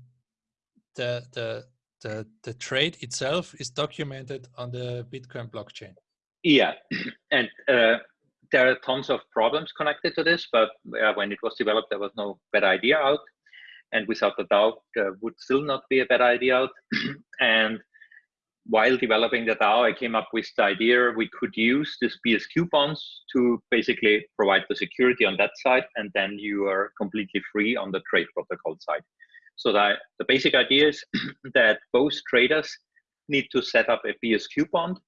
the the the the trade itself is documented on the Bitcoin blockchain. Yeah, and uh, there are tons of problems connected to this, but uh, when it was developed, there was no better idea out. And without a doubt, uh, would still not be a better idea out. and while developing the DAO, I came up with the idea we could use this BSQ bonds to basically provide the security on that side, and then you are completely free on the trade protocol side. So that the basic idea is that both traders need to set up a BSQ bond,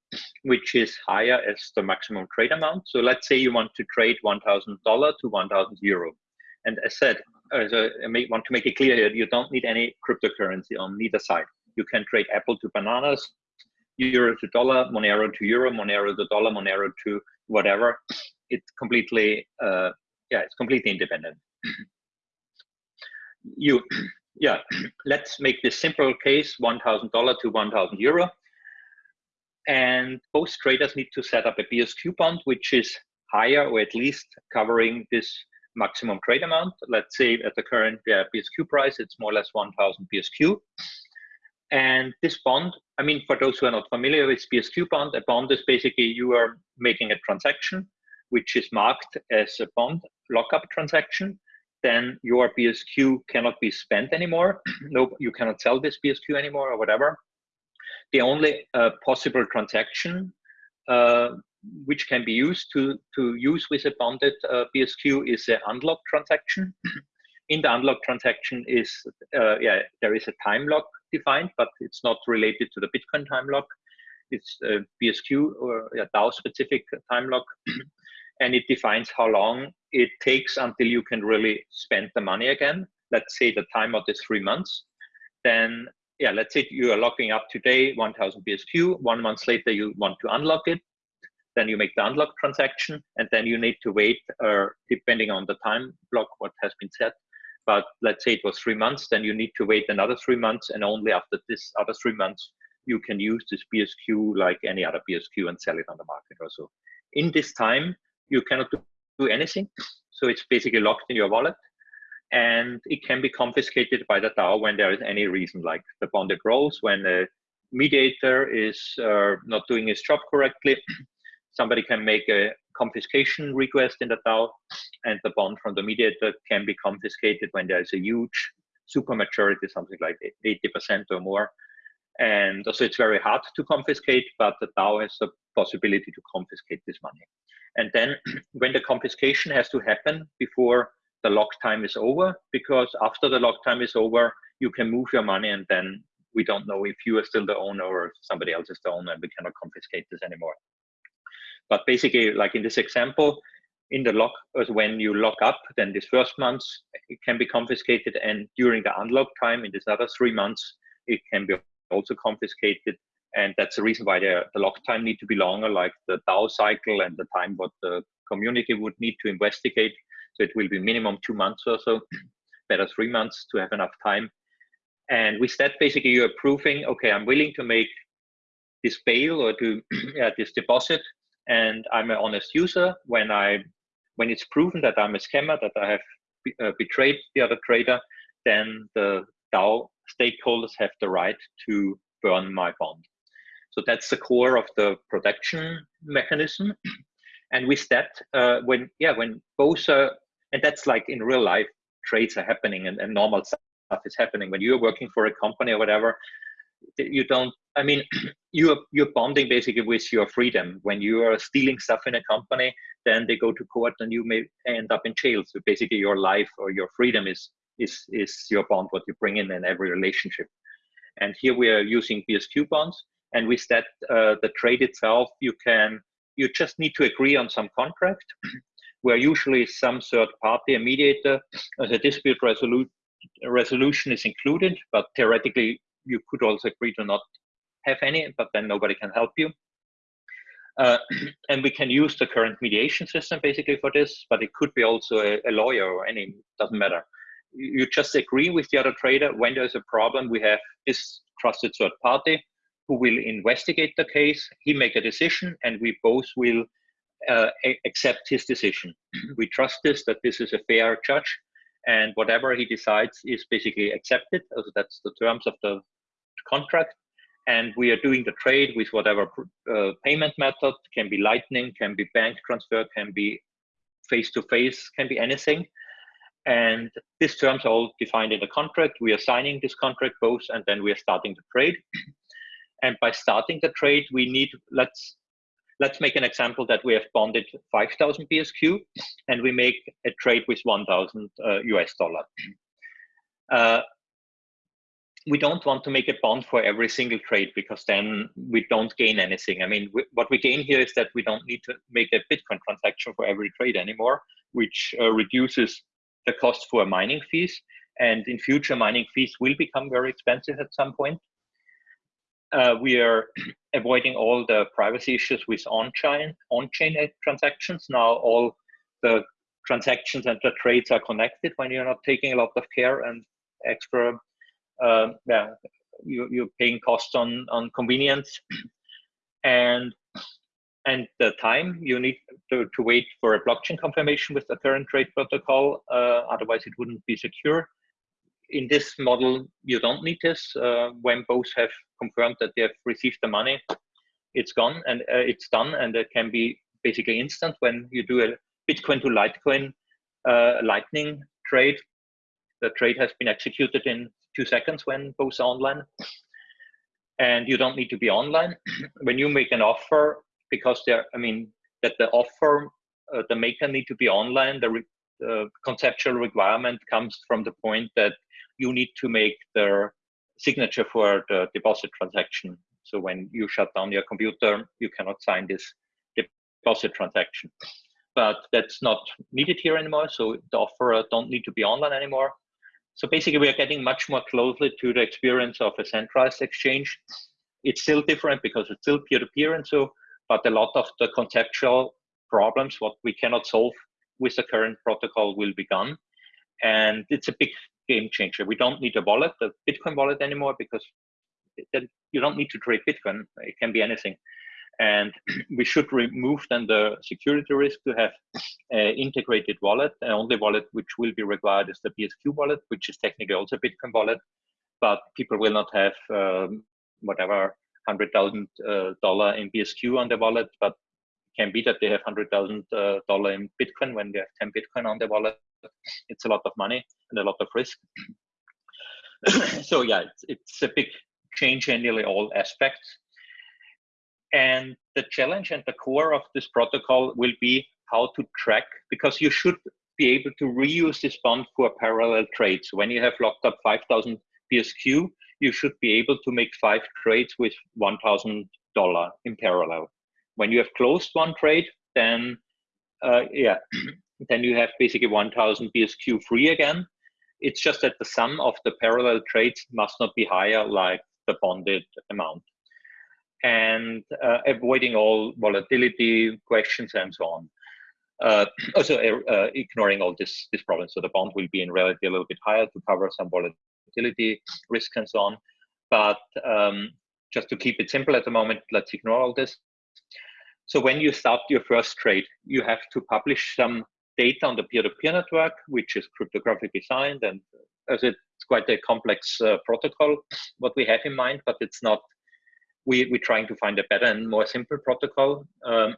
which is higher as the maximum trade amount. So let's say you want to trade $1,000 to 1,000 euro. And as said, as I want to make it clear here, you don't need any cryptocurrency on neither side. You can trade Apple to bananas, euro to dollar, Monero to euro, Monero to dollar, Monero to whatever. It's completely, uh, yeah, it's completely independent. you yeah, let's make this simple case, $1,000 to 1,000 euro. And both traders need to set up a BSQ bond, which is higher or at least covering this maximum trade amount. Let's say at the current uh, BSQ price, it's more or less 1,000 BSQ. And this bond, I mean, for those who are not familiar with BSQ bond, a bond is basically you are making a transaction, which is marked as a bond lockup transaction then your BSQ cannot be spent anymore. no, you cannot sell this BSQ anymore or whatever. The only uh, possible transaction uh, which can be used to, to use with a bonded uh, BSQ is an unlock transaction. In the unlock transaction is, uh, yeah, there is a time lock defined, but it's not related to the Bitcoin time lock. It's a BSQ or a DAO specific time lock. and it defines how long it takes until you can really spend the money again. Let's say the timeout is three months. Then, yeah, let's say you are locking up today 1000 BSQ. One month later, you want to unlock it. Then you make the unlock transaction, and then you need to wait, uh, depending on the time lock, what has been set. But let's say it was three months, then you need to wait another three months, and only after this other three months, you can use this BSQ like any other BSQ and sell it on the market or so. In this time, you cannot do anything. So it's basically locked in your wallet and it can be confiscated by the DAO when there is any reason, like the bond grows, when a mediator is uh, not doing his job correctly, somebody can make a confiscation request in the DAO, and the bond from the mediator can be confiscated when there is a huge supermajority, something like 80% or more. And so it's very hard to confiscate, but the DAO has the possibility to confiscate this money. And then when the confiscation has to happen before the lock time is over, because after the lock time is over, you can move your money and then we don't know if you are still the owner or somebody else is the owner and we cannot confiscate this anymore. But basically, like in this example, in the lock, uh, when you lock up, then this first month it can be confiscated, and during the unlock time, in this other three months, it can be also confiscated and that's the reason why the, the lock time need to be longer, like the DAO cycle and the time what the community would need to investigate. So it will be minimum two months or so, better three months to have enough time. And with that, basically, you're proving, okay, I'm willing to make this bail or to yeah, this deposit, and I'm an honest user. When I when it's proven that I'm a scammer, that I have uh, betrayed the other trader, then the DAO stakeholders have the right to burn my bond. So that's the core of the protection mechanism. And with that, uh, when yeah, when both are, and that's like in real life, trades are happening and, and normal stuff is happening. When you're working for a company or whatever, you don't. I mean, you're you're bonding basically with your freedom. When you are stealing stuff in a company, then they go to court and you may end up in jail. So basically, your life or your freedom is is is your bond. What you bring in in every relationship. And here we are using BSQ bonds and with that uh, the trade itself you can you just need to agree on some contract where usually some third party a mediator as a dispute resolu- resolution is included but theoretically you could also agree to not have any but then nobody can help you uh, and we can use the current mediation system basically for this but it could be also a, a lawyer or any doesn't matter you just agree with the other trader when there's a problem we have this trusted third party who will investigate the case. He make a decision, and we both will uh, accept his decision. we trust this that this is a fair judge, and whatever he decides is basically accepted. Also, that's the terms of the contract. And we are doing the trade with whatever uh, payment method can be Lightning, can be bank transfer, can be face to face, can be anything. And these terms are all defined in the contract. We are signing this contract both, and then we are starting the trade. And by starting the trade, we need, let's, let's make an example that we have bonded 5,000 BSQ and we make a trade with 1,000 uh, US dollar. Uh, we don't want to make a bond for every single trade because then we don't gain anything. I mean, what we gain here is that we don't need to make a Bitcoin transaction for every trade anymore, which uh, reduces the cost for mining fees. And in future, mining fees will become very expensive at some point uh, we are avoiding all the privacy issues with on-chain on-chain transactions. Now all the transactions and the trades are connected when you're not taking a lot of care and extra. Uh, yeah, you, you're paying costs on on convenience, and and the time you need to, to wait for a blockchain confirmation with the current trade protocol. Uh, otherwise, it wouldn't be secure in this model, you don't need this. Uh, when both have confirmed that they have received the money, it's gone and uh, it's done, and it can be basically instant when you do a Bitcoin to Litecoin uh, Lightning trade. The trade has been executed in two seconds when both are online, and you don't need to be online. when you make an offer, because there, I mean, that the offer, uh, the maker need to be online. The re conceptual requirement comes from the point that you need to make the signature for the deposit transaction. So when you shut down your computer, you cannot sign this deposit transaction. But that's not needed here anymore. So the offer don't need to be online anymore. So basically, we are getting much more closely to the experience of a centralized exchange. It's still different because it's still peer-to-peer -peer and so, but a lot of the conceptual problems, what we cannot solve with the current protocol will be gone. And it's a big game changer. We don't need a wallet, a Bitcoin wallet anymore, because then you don't need to trade Bitcoin. It can be anything. And we should remove then the security risk to have an integrated wallet. The only wallet which will be required is the BSQ wallet, which is technically also a Bitcoin wallet, but people will not have um, whatever hundred thousand uh, dollar in BSQ on the wallet, but can be that they have hundred thousand uh, dollar in Bitcoin when they have ten Bitcoin on the wallet. It's a lot of money and a lot of risk. so yeah, it's, it's a big change in nearly all aspects. And the challenge and the core of this protocol will be how to track, because you should be able to reuse this bond for parallel trades. When you have locked up 5,000 BSQ, you should be able to make five trades with $1,000 in parallel. When you have closed one trade, then uh, yeah, then you have basically 1000 BSQ free again. It's just that the sum of the parallel trades must not be higher like the bonded amount. And uh, avoiding all volatility questions and so on. Uh, also uh, uh, ignoring all this, this problem. So the bond will be in reality a little bit higher to cover some volatility risk and so on. But um, just to keep it simple at the moment, let's ignore all this. So when you start your first trade, you have to publish some data on the peer-to-peer -peer network, which is cryptographically signed, and as it's quite a complex uh, protocol, what we have in mind, but it's not. We we're trying to find a better and more simple protocol. Um,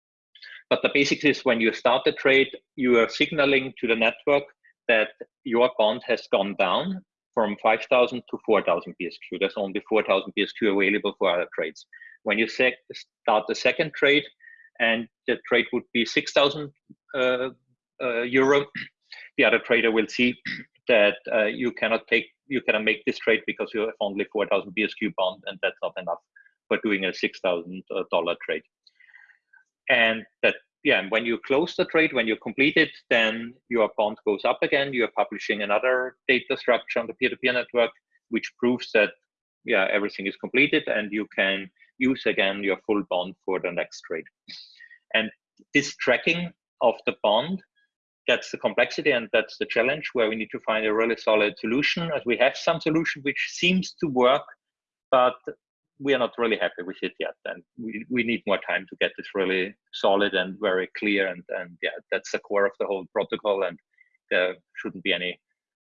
but the basics is when you start the trade, you are signaling to the network that your bond has gone down from 5,000 to 4,000 BSQ. There's only 4,000 BSQ available for other trades. When you start the second trade, and the trade would be 6,000 uh, uh, euro, the other trader will see that uh, you cannot take, you cannot make this trade because you have only 4,000 BSQ bond, and that's not enough for doing a $6,000 trade. And that, yeah, when you close the trade, when you complete it, then your bond goes up again. You're publishing another data structure on the peer-to-peer -peer network, which proves that, yeah, everything is completed and you can use again your full bond for the next trade. And this tracking of the bond, that's the complexity and that's the challenge where we need to find a really solid solution as we have some solution which seems to work, but we are not really happy with it yet. And we, we need more time to get this really solid and very clear. And, and yeah, that's the core of the whole protocol. And there shouldn't be any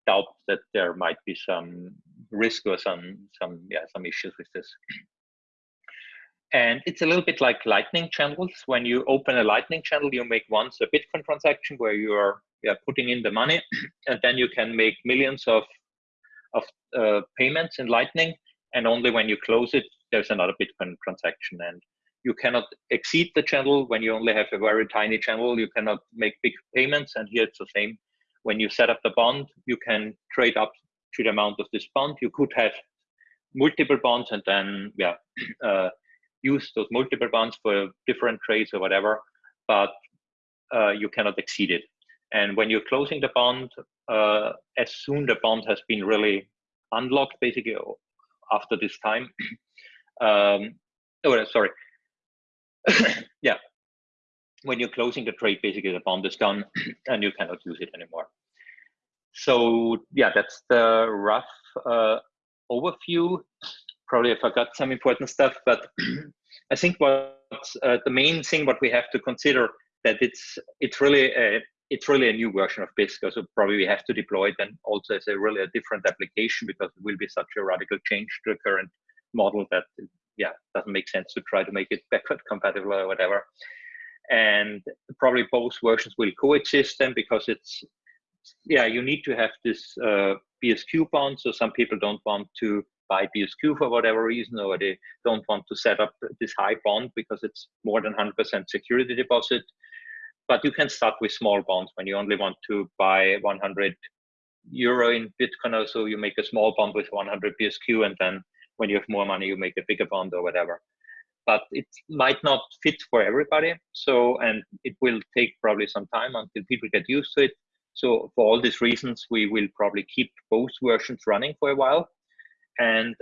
doubt that there might be some risk or some, some, yeah, some issues with this. And it's a little bit like lightning channels. When you open a lightning channel, you make once a Bitcoin transaction where you are, are putting in the money, and then you can make millions of, of uh, payments in lightning. And only when you close it, there's another Bitcoin transaction. And you cannot exceed the channel when you only have a very tiny channel. You cannot make big payments. And here it's the same. When you set up the bond, you can trade up to the amount of this bond. You could have multiple bonds and then, yeah, uh, use those multiple bonds for different trades or whatever, but uh, you cannot exceed it. And when you're closing the bond, uh, as soon the bond has been really unlocked, basically after this time, um, oh, sorry, yeah, when you're closing the trade, basically the bond is gone and you cannot use it anymore. So yeah, that's the rough uh, overview probably I forgot some important stuff, but I think what uh, the main thing what we have to consider that it's it's really a, it's really a new version of Bisq, so probably we have to deploy it and also as a really a different application because it will be such a radical change to the current model that yeah doesn't make sense to try to make it backward compatible or whatever. And probably both versions will coexist then because it's yeah you need to have this uh, BSQ bond. So some people don't want to buy BSQ for whatever reason, or they don't want to set up this high bond because it's more than 100% security deposit. But you can start with small bonds when you only want to buy 100 euro in Bitcoin or so, you make a small bond with 100 BSQ, and then when you have more money, you make a bigger bond or whatever. But it might not fit for everybody. So, and it will take probably some time until people get used to it. So for all these reasons, we will probably keep both versions running for a while. And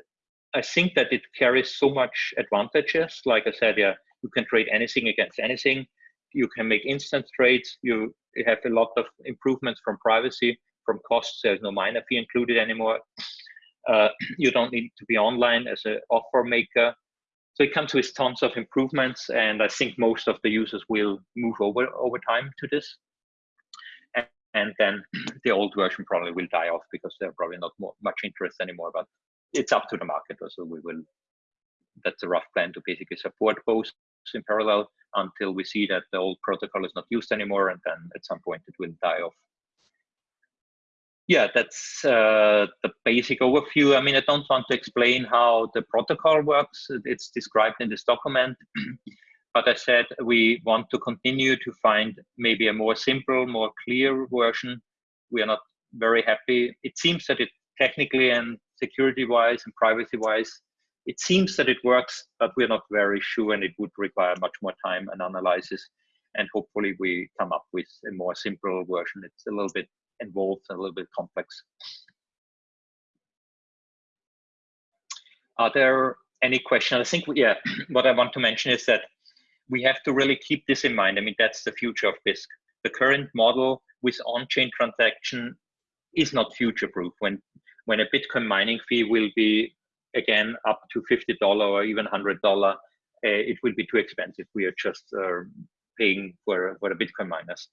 I think that it carries so much advantages. Like I said, yeah, you can trade anything against anything. You can make instant trades. You have a lot of improvements from privacy, from costs. There's no miner fee included anymore. Uh, you don't need to be online as an offer maker. So it comes with tons of improvements, and I think most of the users will move over over time to this and then the old version probably will die off because there's probably not more, much interest anymore. But it's up to the market. So we will. That's a rough plan to basically support both in parallel until we see that the old protocol is not used anymore, and then at some point it will die off. Yeah, that's uh, the basic overview. I mean, I don't want to explain how the protocol works. It's described in this document. But I said we want to continue to find maybe a more simple, more clear version. We are not very happy. It seems that it technically and security wise and privacy wise, it seems that it works, but we're not very sure and it would require much more time and analysis. And hopefully we come up with a more simple version. It's a little bit involved, and a little bit complex. Are there any questions? I think, yeah, what I want to mention is that we have to really keep this in mind. I mean, that's the future of Bisq. The current model with on-chain transaction is not future-proof. When when a Bitcoin mining fee will be again up to fifty dollar or even hundred dollar, uh, it will be too expensive. We are just uh, paying for for the Bitcoin miners,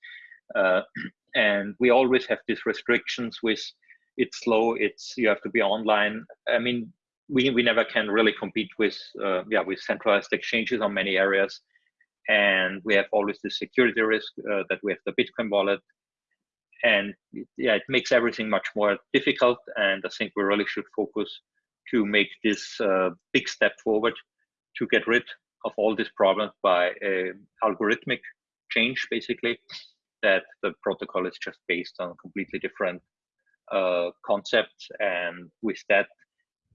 uh, and we always have these restrictions with it's slow. It's you have to be online. I mean, we we never can really compete with uh, yeah with centralized exchanges on many areas and we have always the security risk uh, that we have the Bitcoin wallet. And yeah, it makes everything much more difficult. And I think we really should focus to make this uh, big step forward to get rid of all these problems by a algorithmic change, basically, that the protocol is just based on completely different uh, concepts. And with that,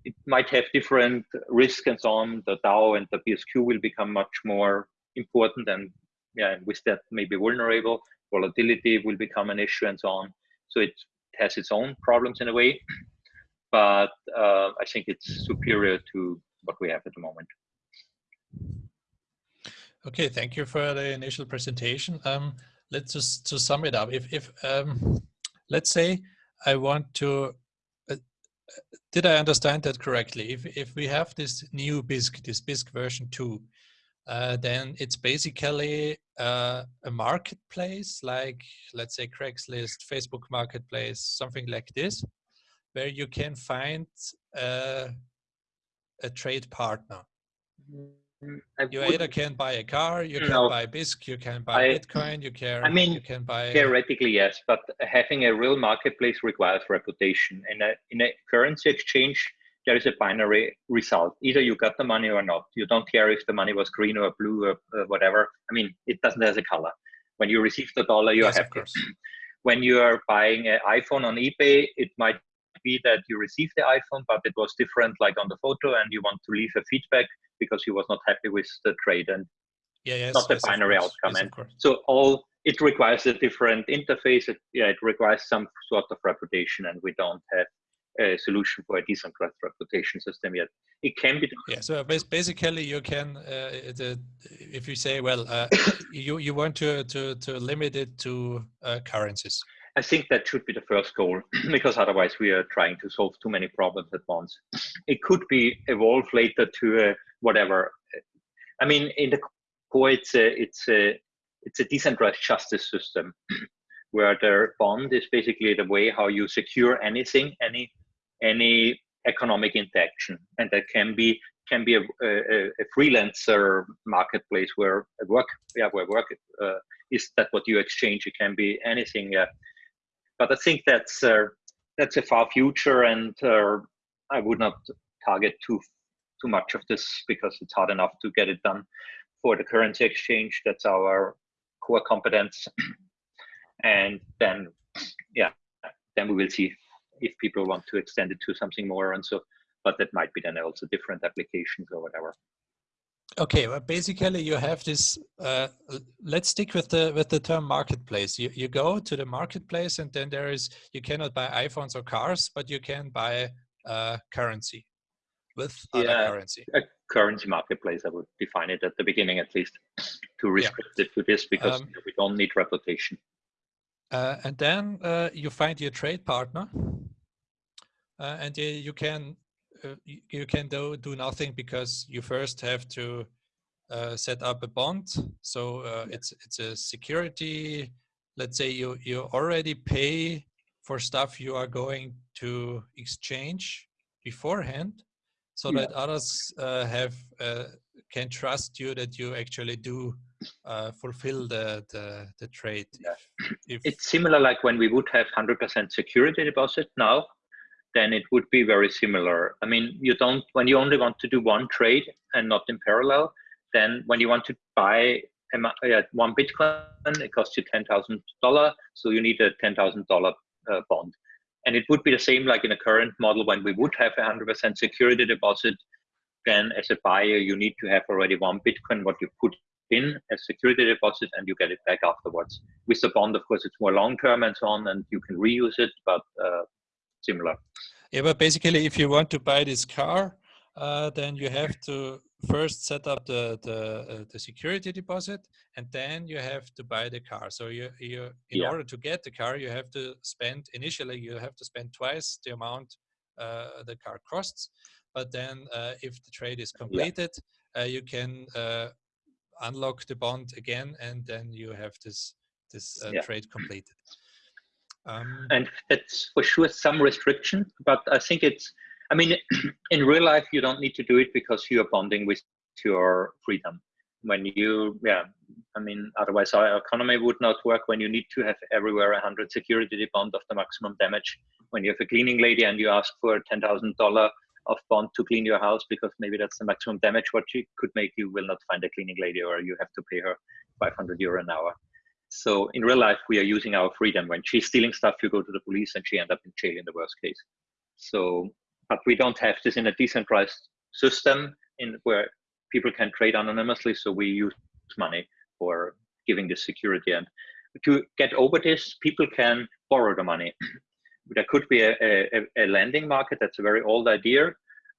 it might have different risks and so on. The DAO and the BSQ will become much more important and yeah, with that maybe vulnerable. Volatility will become an issue and so on. So it has its own problems in a way, but uh, I think it's superior to what we have at the moment. Okay, thank you for the initial presentation. Um, let's just to sum it up. If if um, let's say I want to, uh, did I understand that correctly? If if we have this new Bisq, this Bisq version two, uh, then it's basically uh, a marketplace like let's say Craigslist, Facebook Marketplace, something like this, where you can find uh, a trade partner. Mm, I you either can buy a car, you can no, buy Bisq, you can buy I, Bitcoin, you can. I mean, you can buy. Theoretically, yes, but having a real marketplace requires reputation. and in a currency exchange, there is a binary result. Either you got the money or not. You don't care if the money was green or blue or uh, whatever. I mean, it doesn't have a color. When you receive the dollar, you're yes, happy. when you are buying an iPhone on eBay, it might be that you received the iPhone, but it was different, like on the photo, and you want to leave a feedback because you was not happy with the trade, and yeah, yes, not the yes, binary outcome. And so all it requires a different interface. It, yeah, it requires some sort of reputation, and we don't have a solution for a decentralized reputation system yet. It can be. Done. Yeah. So basically, you can, uh, the, if you say, well, uh, you you want to to to limit it to uh, currencies. I think that should be the first goal because otherwise we are trying to solve too many problems at once. It could be evolved later to whatever. I mean, in the core, it's a it's a it's a decentralized justice system where the bond is basically the way how you secure anything, any any economic interaction, and that can be can be a, a, a freelancer marketplace where work yeah where work uh, is that what you exchange. It can be anything. Yeah, but I think that's uh, that's a far future, and uh, I would not target too too much of this because it's hard enough to get it done for the currency exchange. That's our core competence. and then, yeah, then we will see if people want to extend it to something more and so, but that might be then also different applications or whatever. Okay, well, basically you have this. Uh, let's stick with the with the term marketplace. You you go to the marketplace, and then there is you cannot buy iPhones or cars, but you can buy uh, currency with other Yeah. currency. A currency marketplace, I would define it at the beginning at least, to restrict it to this because Um, we don't need reputation. Uh, and then uh, you find your trade partner, uh, and you, you can uh, you, can do do nothing because you first have to uh, set up a bond. So uh, it's it's a security. Let's say you you already pay for stuff you are going to exchange beforehand, so Yeah. that others uh, have uh, can trust you that you actually do uh, fulfill the the, the trade. Yeah. If, if It's similar like when we would have 100% security deposit now, then it would be very similar. I mean, you don't, when you only want to do one trade and not in parallel, then when you want to buy uh, one Bitcoin, it costs you $10,000. So you need a $10,000 uh, bond. And it would be the same like in a current model when we would have a 100% security deposit. Then as a buyer, you need to have already one Bitcoin, what you put in as security deposit and you get it back afterwards. With the bond, of course, it's more long term and so on, and you can reuse it, but uh, similar. Yeah, but basically, if you want to buy this car, uh, then you have to first set up the the, uh, the security deposit, and then you have to buy the car. So you you in Yeah. order to get the car, you have to spend initially you have to spend twice the amount uh, the car costs. But then, uh, if the trade is completed, uh, you can uh, unlock the bond again, and then you have this this uh, Yeah. trade completed. Um, And it's for sure some restriction, but I think it's, I mean, in real life, you don't need to do it because you are bonding with your freedom. When you, yeah, I mean, otherwise our economy would not work when you need to have everywhere a hundred security bond of the maximum damage. When you have a cleaning lady and you ask for ten thousand dollar of bond to clean your house because maybe that's the maximum damage what she could make, you will not find a cleaning lady or you have to pay her 500 euro an hour. So in real life, we are using our freedom. When she's stealing stuff, you go to the police and she end up in jail in the worst case. So, but we don't have this in a decentralized system in where people can trade anonymously. So we use money for giving this security. And to get over this, people can borrow the money. there could be a, a, a lending market. That's a very old idea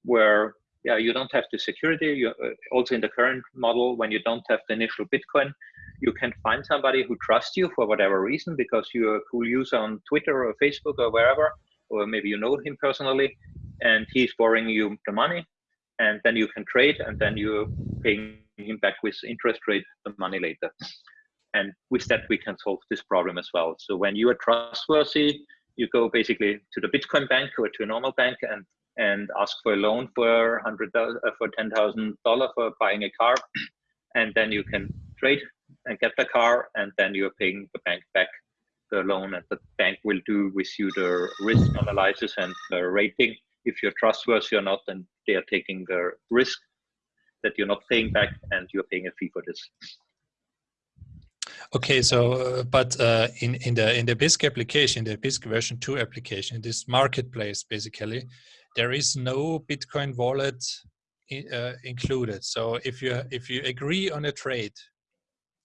where yeah, you don't have the security. You, uh, also in the current model, when you don't have the initial Bitcoin, you can find somebody who trusts you for whatever reason because you're a cool user on Twitter or Facebook or wherever, or maybe you know him personally, and he's borrowing you the money, and then you can trade, and then you're paying him back with interest rate the money later. And with that, we can solve this problem as well. So when you are trustworthy, you go basically to the Bitcoin bank or to a normal bank and and ask for a loan for hundred uh, for ten thousand dollar for buying a car, and then you can trade and get the car, and then you're paying the bank back the loan, and the bank will do with you the risk analysis and the rating. If you're trustworthy or not, then they are taking the risk that you're not paying back, and you're paying a fee for this. Okay, so uh, but uh, in in the in the Bisq application, the Bisq version two application, this marketplace basically, there is no Bitcoin wallet uh, included. So if you if you agree on a trade,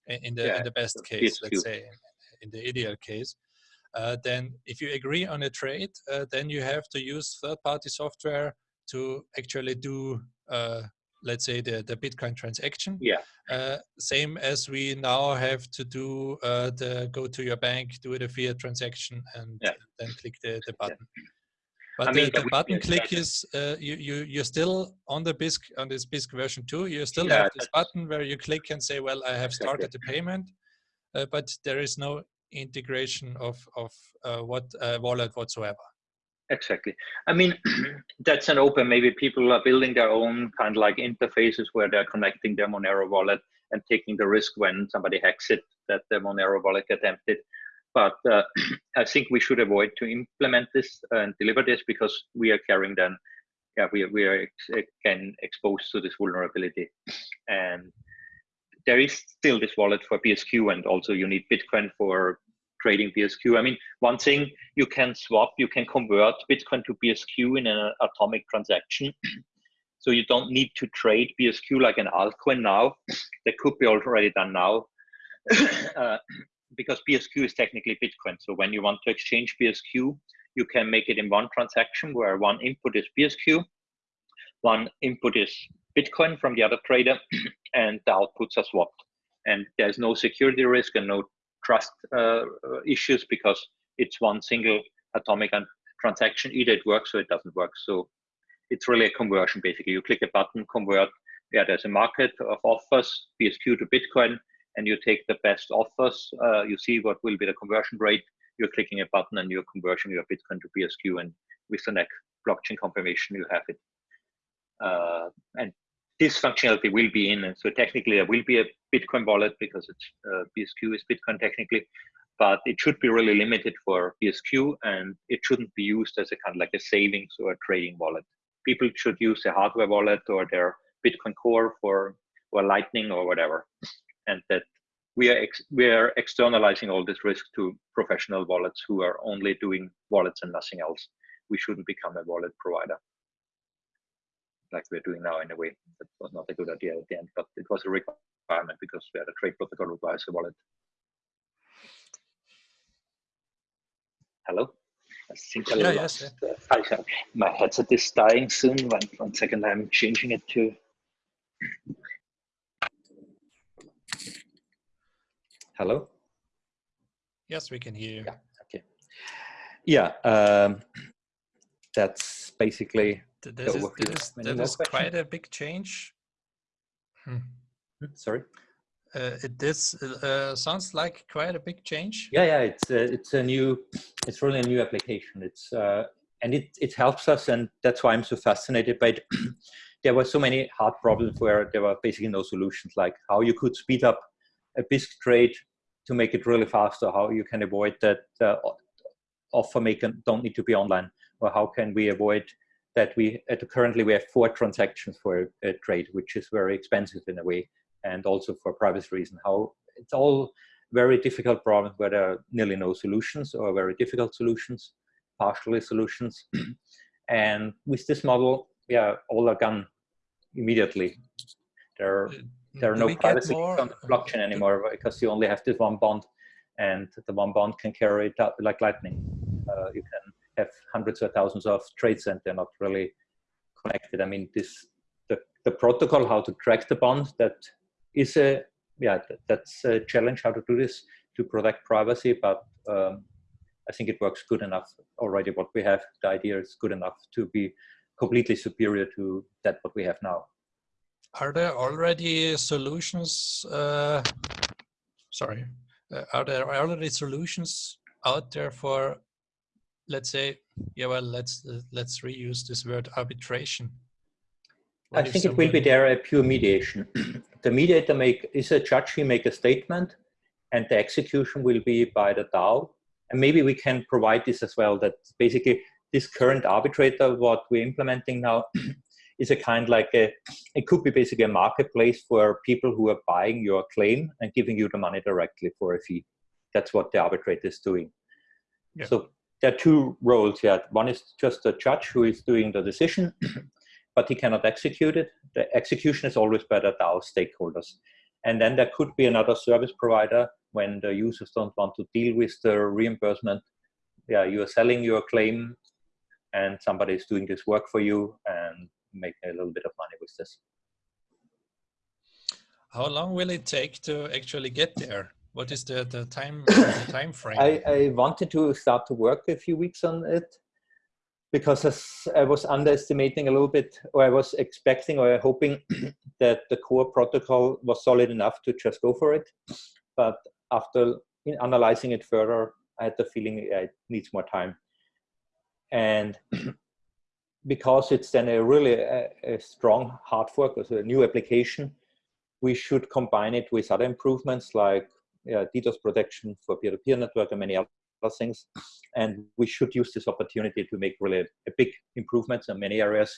in the Yeah, in the best case, let's say, in the ideal case, uh, then if you agree on a trade, uh, then you have to use third-party software to actually do, uh, let's say, the the Bitcoin transaction Yeah, uh, same as we now have to do uh, the go to your bank, do the fiat transaction, and Yeah. then click the, the Yeah. But I the, mean, the we- button click is uh, you you you're still on the Bisq on this Bisq version two. You still Yeah, have this button where you click and say, "Well, I have Exactly. started the payment," uh, but there is no integration of of uh, what uh, wallet whatsoever. exactly. I mean, that's an open. Maybe people are building their own kind of like interfaces where they're connecting their Monero wallet and taking the risk when somebody hacks it that the Monero wallet gets emptied. But uh, I think we should avoid to implement this and deliver this because we are carrying then yeah, we, we are again exposed to this vulnerability. And there is still this wallet for BSQ, and also you need Bitcoin for trading BSQ. I mean, one thing you can swap, you can convert Bitcoin to BSQ in an atomic transaction. so you don't need to trade BSQ like an altcoin now. That could be already done now. uh, because BSQ is technically Bitcoin. So when you want to exchange BSQ, you can make it in one transaction where one input is BSQ, one input is Bitcoin from the other trader, and the outputs are swapped. And there's no security risk and no trust uh, issues because it's one single atomic transaction. Either it works or it doesn't work. So it's really a conversion basically. You click a button, convert. Yeah, there's a market of offers, BSQ to Bitcoin, and you take the best offers. Uh, you see what will be the conversion rate. You're clicking a button and you're converting your Bitcoin to BSQ, and with the next blockchain confirmation, you have it. Uh, and this functionality will be in. And so technically, there will be a Bitcoin wallet because it's uh, BSQ is Bitcoin technically, but it should be really limited for BSQ, and it shouldn't be used as a kind of like a savings or a trading wallet. People should use a hardware wallet or their Bitcoin Core for or Lightning or whatever, and that we are we are externalizing all this risk to professional wallets who are only doing wallets and nothing else. We shouldn't become a wallet provider like we're doing now in a way. That was not a good idea at the end, but it was a requirement because we had a trade protocol requires a wallet. Hello? I think I yeah, lost, yes, yeah. uh, my headset is dying soon. One, one second, I'm changing it to. Hello? Yes, we can hear you. Yeah, okay. Yeah, um, that's basically this is, this, that is quite a big change. Hmm. hmm. Sorry. Uh, it this uh, sounds like quite a big change. Yeah, yeah, it's uh, it's a new, it's really a new application. It's uh, and it it helps us, and that's why I'm so fascinated by it. there were so many hard problems where there were basically no solutions, like how you could speed up a Bisq trade to make it really faster, how you can avoid that uh, offer maker don't need to be online, or how can we avoid that we currently we have four transactions for a, a, trade, which is very expensive in a way, and also for privacy reason. How it's all very difficult problems where there are nearly no solutions or very difficult solutions, partially solutions. and with this model, yeah, all are gone immediately. There, uh, there are no privacy on the blockchain anymore because you only have this one bond, and the one bond can carry it out like lightning. Uh, you can have hundreds or thousands of trades and they're not really connected. I mean, this the, the protocol, how to track the bond, that is a, yeah, that, that's a challenge how to do this to protect privacy, but um, I think it works good enough already. What we have, the idea is good enough to be completely superior to that what we have now. Are there already solutions? Uh, sorry, uh, are there already solutions out there for let's say, yeah, well, let's uh, let's reuse this word arbitration. What I think it will be there a pure mediation. the mediator make is a judge. He make a statement, and the execution will be by the DAO. And maybe we can provide this as well. That basically this current arbitrator, what we're implementing now, is a kind like a. It could be basically a marketplace for people who are buying your claim and giving you the money directly for a fee. That's what the arbitrator is doing. Yeah. So there are two roles here. One is just a judge who is doing the decision, but he cannot execute it. The execution is always by the DAO stakeholders. And then there could be another service provider when the users don't want to deal with the reimbursement. Yeah, you are selling your claim and somebody is doing this work for you and making a little bit of money with this. How long will it take to actually get there? What is the, the time the time frame? I, I wanted to start to work a few weeks on it because I was underestimating a little bit, or I was expecting or hoping that the core protocol was solid enough to just go for it. But after analyzing it further, I had the feeling it needs more time. And because it's then a really a, a strong hard fork, so a new application, we should combine it with other improvements like uh, DDoS protection for peer-to-peer -peer network and many other things. And we should use this opportunity to make really a big improvements in many areas.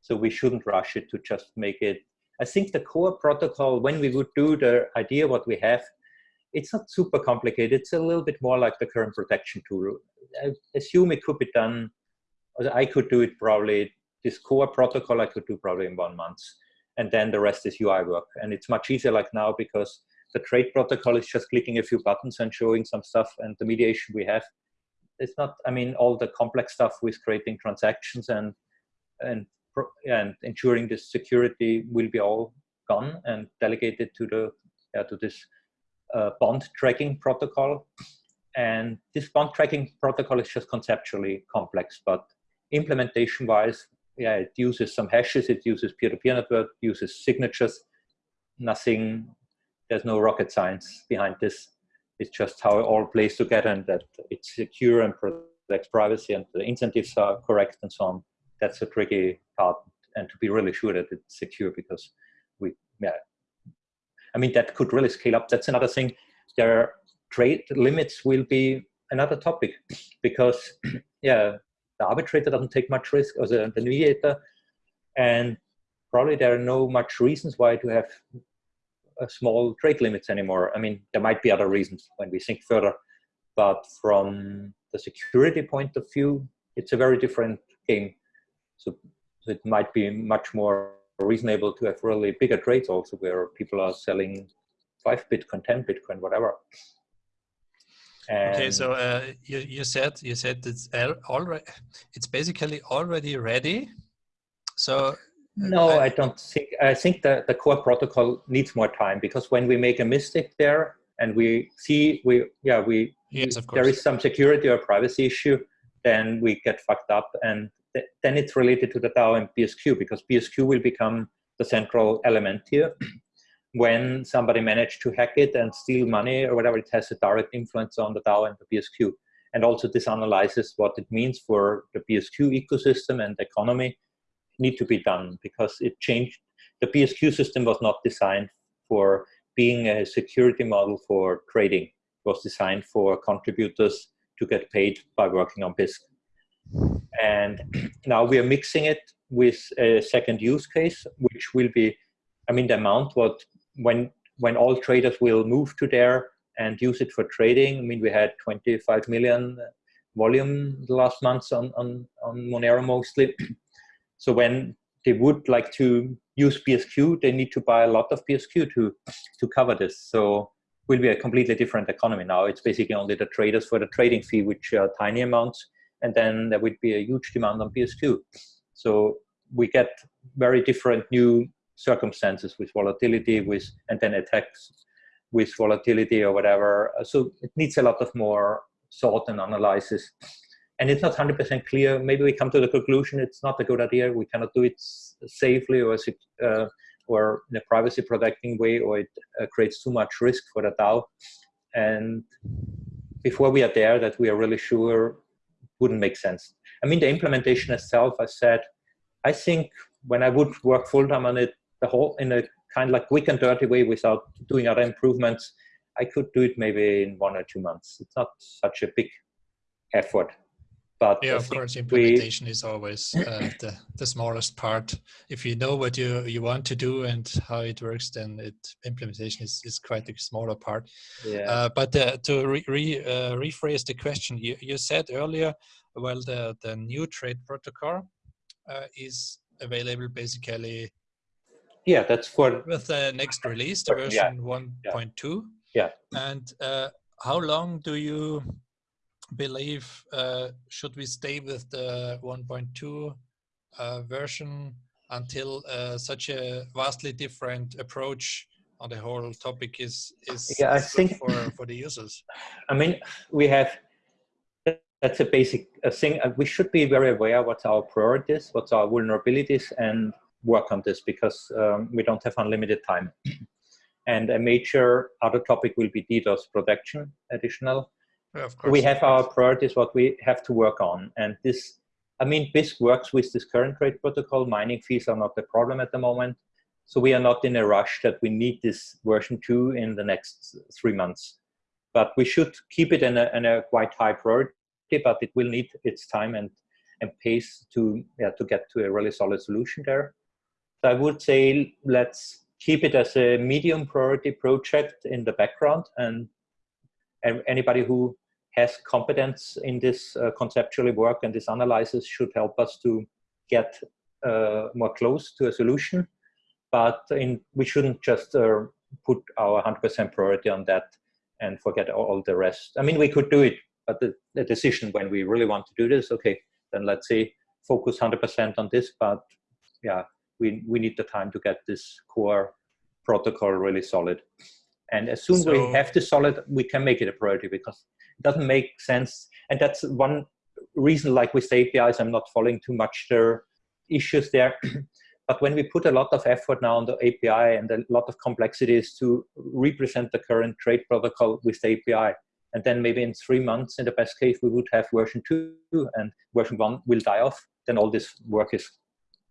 So we shouldn't rush it to just make it. I think the core protocol, when we would do the idea what we have, it's not super complicated. It's a little bit more like the current protection tool. I assume it could be done, I could do it probably, this core protocol I could do probably in one month. And then the rest is UI work. And it's much easier like now because the trade protocol is just clicking a few buttons and showing some stuff and the mediation we have. It's not, I mean, all the complex stuff with creating transactions and, and, and ensuring the security will be all gone and delegated to the, to this uh, bond tracking protocol. And this bond tracking protocol is just conceptually complex, but implementation wise, yeah, it uses some hashes, it uses peer-to-peer -peer network, uses signatures, nothing, there's no rocket science behind this. It's just how it all plays together and that it's secure and protects privacy and the incentives are correct and so on. That's a tricky part and to be really sure that it's secure because we, yeah, I mean, that could really scale up. That's another thing. Their trade limits will be another topic because, yeah, the arbitrator doesn't take much risk, or the, the mediator, and probably there are no much reasons why to have a small trade limits anymore. I mean, there might be other reasons when we think further, but from the security point of view, it's a very different game. So it might be much more reasonable to have really bigger trades also where people are selling five Bitcoin, 10 Bitcoin, whatever. And okay, so uh, you, you said you said it's already it's basically already ready. So uh, no, I, I, don't think. I think that the core protocol needs more time because when we make a mistake there and we see we yeah we yes of course there is some security or privacy issue, then we get fucked up and th then it's related to the DAO and BSQ because BSQ will become the central element here. When somebody managed to hack it and steal money or whatever, it has a direct influence on the DAO and the BSQ. And also this analyzes what it means for the BSQ ecosystem and economy need to be done because it changed. The BSQ system was not designed for being a security model for trading. It was designed for contributors to get paid by working on Bisq. And now we are mixing it with a second use case, which will be, I mean, the amount what when when all traders will move to there and use it for trading. I mean, we had 25 million volume the last months on on on Monero mostly. so when they would like to use BSQ, they need to buy a lot of BSQ to to cover this. So will be a completely different economy now. It's basically only the traders for the trading fee, which are tiny amounts, and then there would be a huge demand on BSQ. So we get very different new circumstances with volatility, with and then attacks with volatility or whatever. So it needs a lot of more thought and analysis. And it's not 100% clear. Maybe we come to the conclusion it's not a good idea. We cannot do it safely or uh, or in a privacy protecting way, or it uh, creates too much risk for the DAO. And before we are there, that we are really sure wouldn't make sense. I mean, the implementation itself, I said, I think when I would work full time on it, the whole in a kind of like quick and dirty way without doing other improvements, I could do it maybe in one or two months. It's not such a big effort. But yeah, of course, implementation we, is always uh, the, the smallest part. If you know what you, you want to do and how it works, then it implementation is, is quite a smaller part. Yeah. Uh, but uh, to re, re, uh, rephrase the question, you, you said earlier, well, the, the new trade protocol uh, is available basically yeah, that's for with the next release, the version yeah. 1.2. Yeah. And uh, how long do you believe uh, should we stay with the 1.2 uh, version until uh, such a vastly different approach on the whole topic is is, yeah, I think for for the users? I mean, we have that's a basic thing. Uh, we should be very aware what's our priorities, what's our vulnerabilities, and work on this because um, we don't have unlimited time. and a major other topic will be DDoS protection additional. Yeah, of course. We have our priorities, what we have to work on. And this, I mean, Bisq works with this current trade protocol. Mining fees are not the problem at the moment. So we are not in a rush that we need this version two in the next three months. But we should keep it in a, in a quite high priority, but it will need its time. And and pace to yeah to get to a really solid solution there. So I would say let's keep it as a medium priority project in the background and, anybody who has competence in this uh, conceptually work and this analysis should help us to get uh, more close to a solution. But in, we shouldn't just uh, put our 100% priority on that and forget all the rest. I mean, we could do it, but the, the decision when we really want to do this, okay, then let's say focus 100% on this, but yeah, we, we need the time to get this core protocol really solid. And as soon as so, we have this solid, we can make it a priority because it doesn't make sense. And that's one reason, like with the APIs, I'm not following too much their issues there. but when we put a lot of effort now on the API and a lot of complexities to represent the current trade protocol with the API, and then maybe in three months, in the best case, we would have version two and version one will die off, then all this work is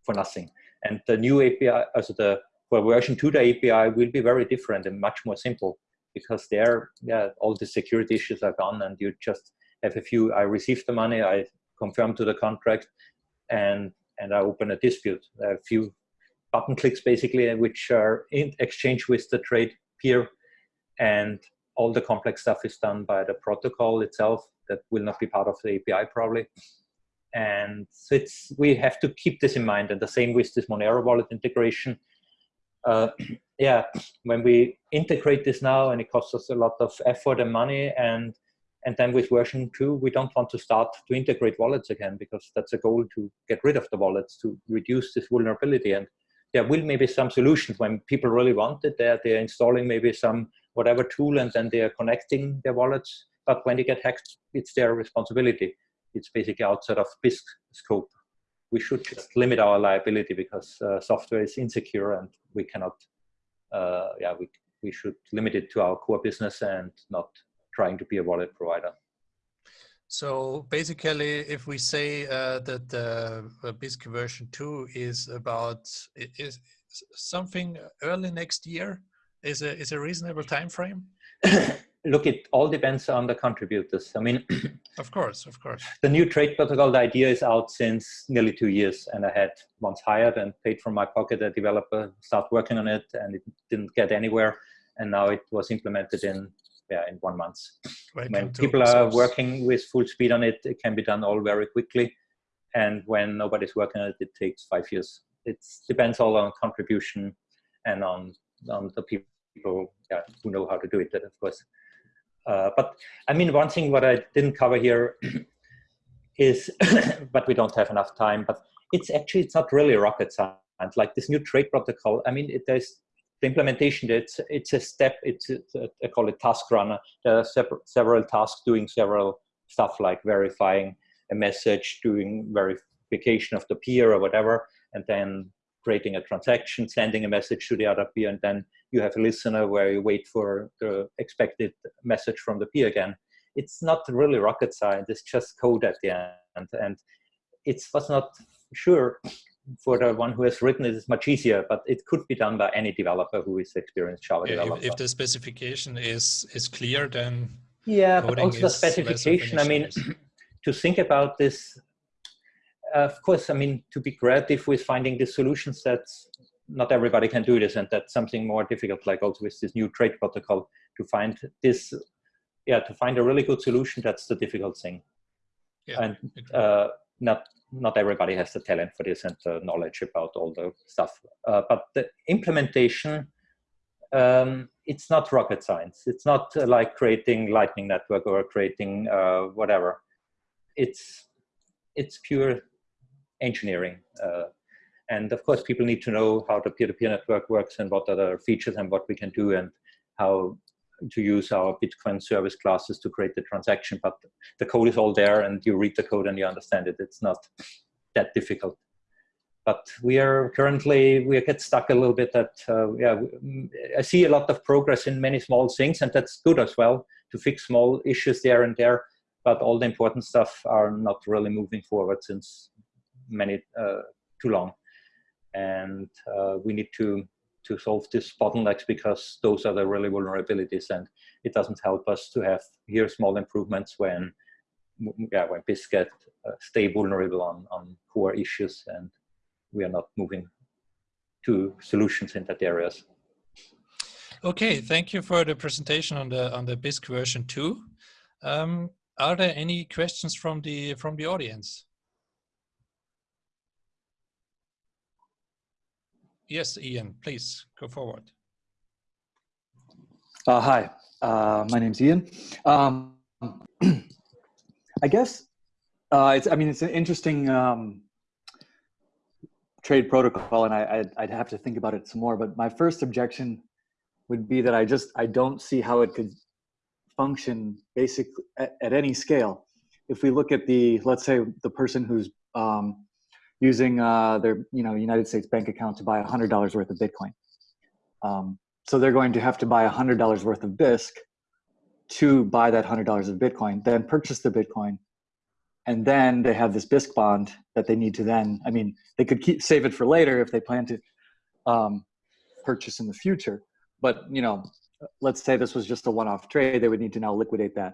for nothing. And the new API, also uh, the for version two, the API will be very different and much more simple because there, yeah, all the security issues are gone and you just have a few, I receive the money, I confirm to the contract and, and I open a dispute. A few button clicks basically, which are in exchange with the trade peer and all the complex stuff is done by the protocol itself that will not be part of the API probably. And so it's, we have to keep this in mind. And the same with this Monero wallet integration. Uh, yeah, when we integrate this now and it costs us a lot of effort and money and and then with version two, we don't want to start to integrate wallets again because that's a goal to get rid of the wallets to reduce this vulnerability. And there will maybe some solutions when people really want it. They're, they're installing maybe some whatever tool and then they are connecting their wallets. But when they get hacked, it's their responsibility it's basically outside of Bisq scope. We should just limit our liability because uh, software is insecure and we cannot, uh, yeah, we, we should limit it to our core business and not trying to be a wallet provider. So basically, if we say uh, that the uh, Bisq version 2 is about is something early next year, is a, is a reasonable time frame? look, it all depends on the contributors. I mean, of course, of course. The new trade protocol, the idea is out since nearly two years, and I had once hired and paid from my pocket a developer start working on it, and it didn't get anywhere, and now it was implemented in yeah in one month. when people are working with full speed on it, it can be done all very quickly, and when nobody's working on it, it takes five years. It depends all on contribution and on on the people yeah, who know how to do it, of course. Uh, but I mean, one thing what I didn't cover here is, but we don't have enough time, but it's actually, it's not really rocket science. Like this new trade protocol, I mean, it, there's the implementation, it's, it's a step, it's, it's a, I call it task runner. There are several tasks doing several stuff like verifying a message, doing verification of the peer or whatever, and then creating a transaction, sending a message to the other peer, and then you have a listener where you wait for the expected message from the peer again. It's not really rocket science, it's just code at the end. And it was not sure for the one who has written it, it is much easier, but it could be done by any developer who is experienced Java yeah, developer. If, if, the specification is is clear, then yeah, but also the specification. I mean, to think about this, of course, I mean, to be creative with finding the solution sets not everybody can do this and that's something more difficult like also with this new trade protocol to find this yeah to find a really good solution that's the difficult thing. Yeah, and uh, not not everybody has the talent for this and the knowledge about all the stuff. Uh, but the implementation um, it's not rocket science. It's not uh, like creating lightning network or creating uh, whatever. It's it's pure engineering uh, and of course, people need to know how the peer-to-peer -peer network works and what are the features and what we can do and how to use our Bitcoin service classes to create the transaction. But the code is all there and you read the code and you understand it. It's not that difficult. But we are currently, we get stuck a little bit at, uh, yeah, I see a lot of progress in many small things and that's good as well to fix small issues there and there. But all the important stuff are not really moving forward since many, uh, too long and uh, we need to to solve these bottlenecks because those are the really vulnerabilities and it doesn't help us to have here small improvements when yeah when Bisq get uh, stay vulnerable on, on core issues and we are not moving to solutions in that areas. Okay, thank you for the presentation on the on the Bisq version two. Um, are there any questions from the from the audience? Yes, Ian, please go forward. Uh, hi, uh, my name's Ian. Um, I guess uh, it's. I mean, it's an interesting um, trade protocol, and I, I'd, I'd have to think about it some more. But my first objection would be that I just I don't see how it could function basically at, at any scale. If we look at the let's say the person who's um, using uh, their you know United States bank account to buy hundred dollars worth of Bitcoin. Um, so they're going to have to buy hundred dollars worth of Bisq to buy that hundred dollars of Bitcoin, then purchase the Bitcoin, and then they have this Bisq bond that they need to then. I mean, they could keep save it for later if they plan to um, purchase in the future. But you know, let's say this was just a one-off trade, they would need to now liquidate that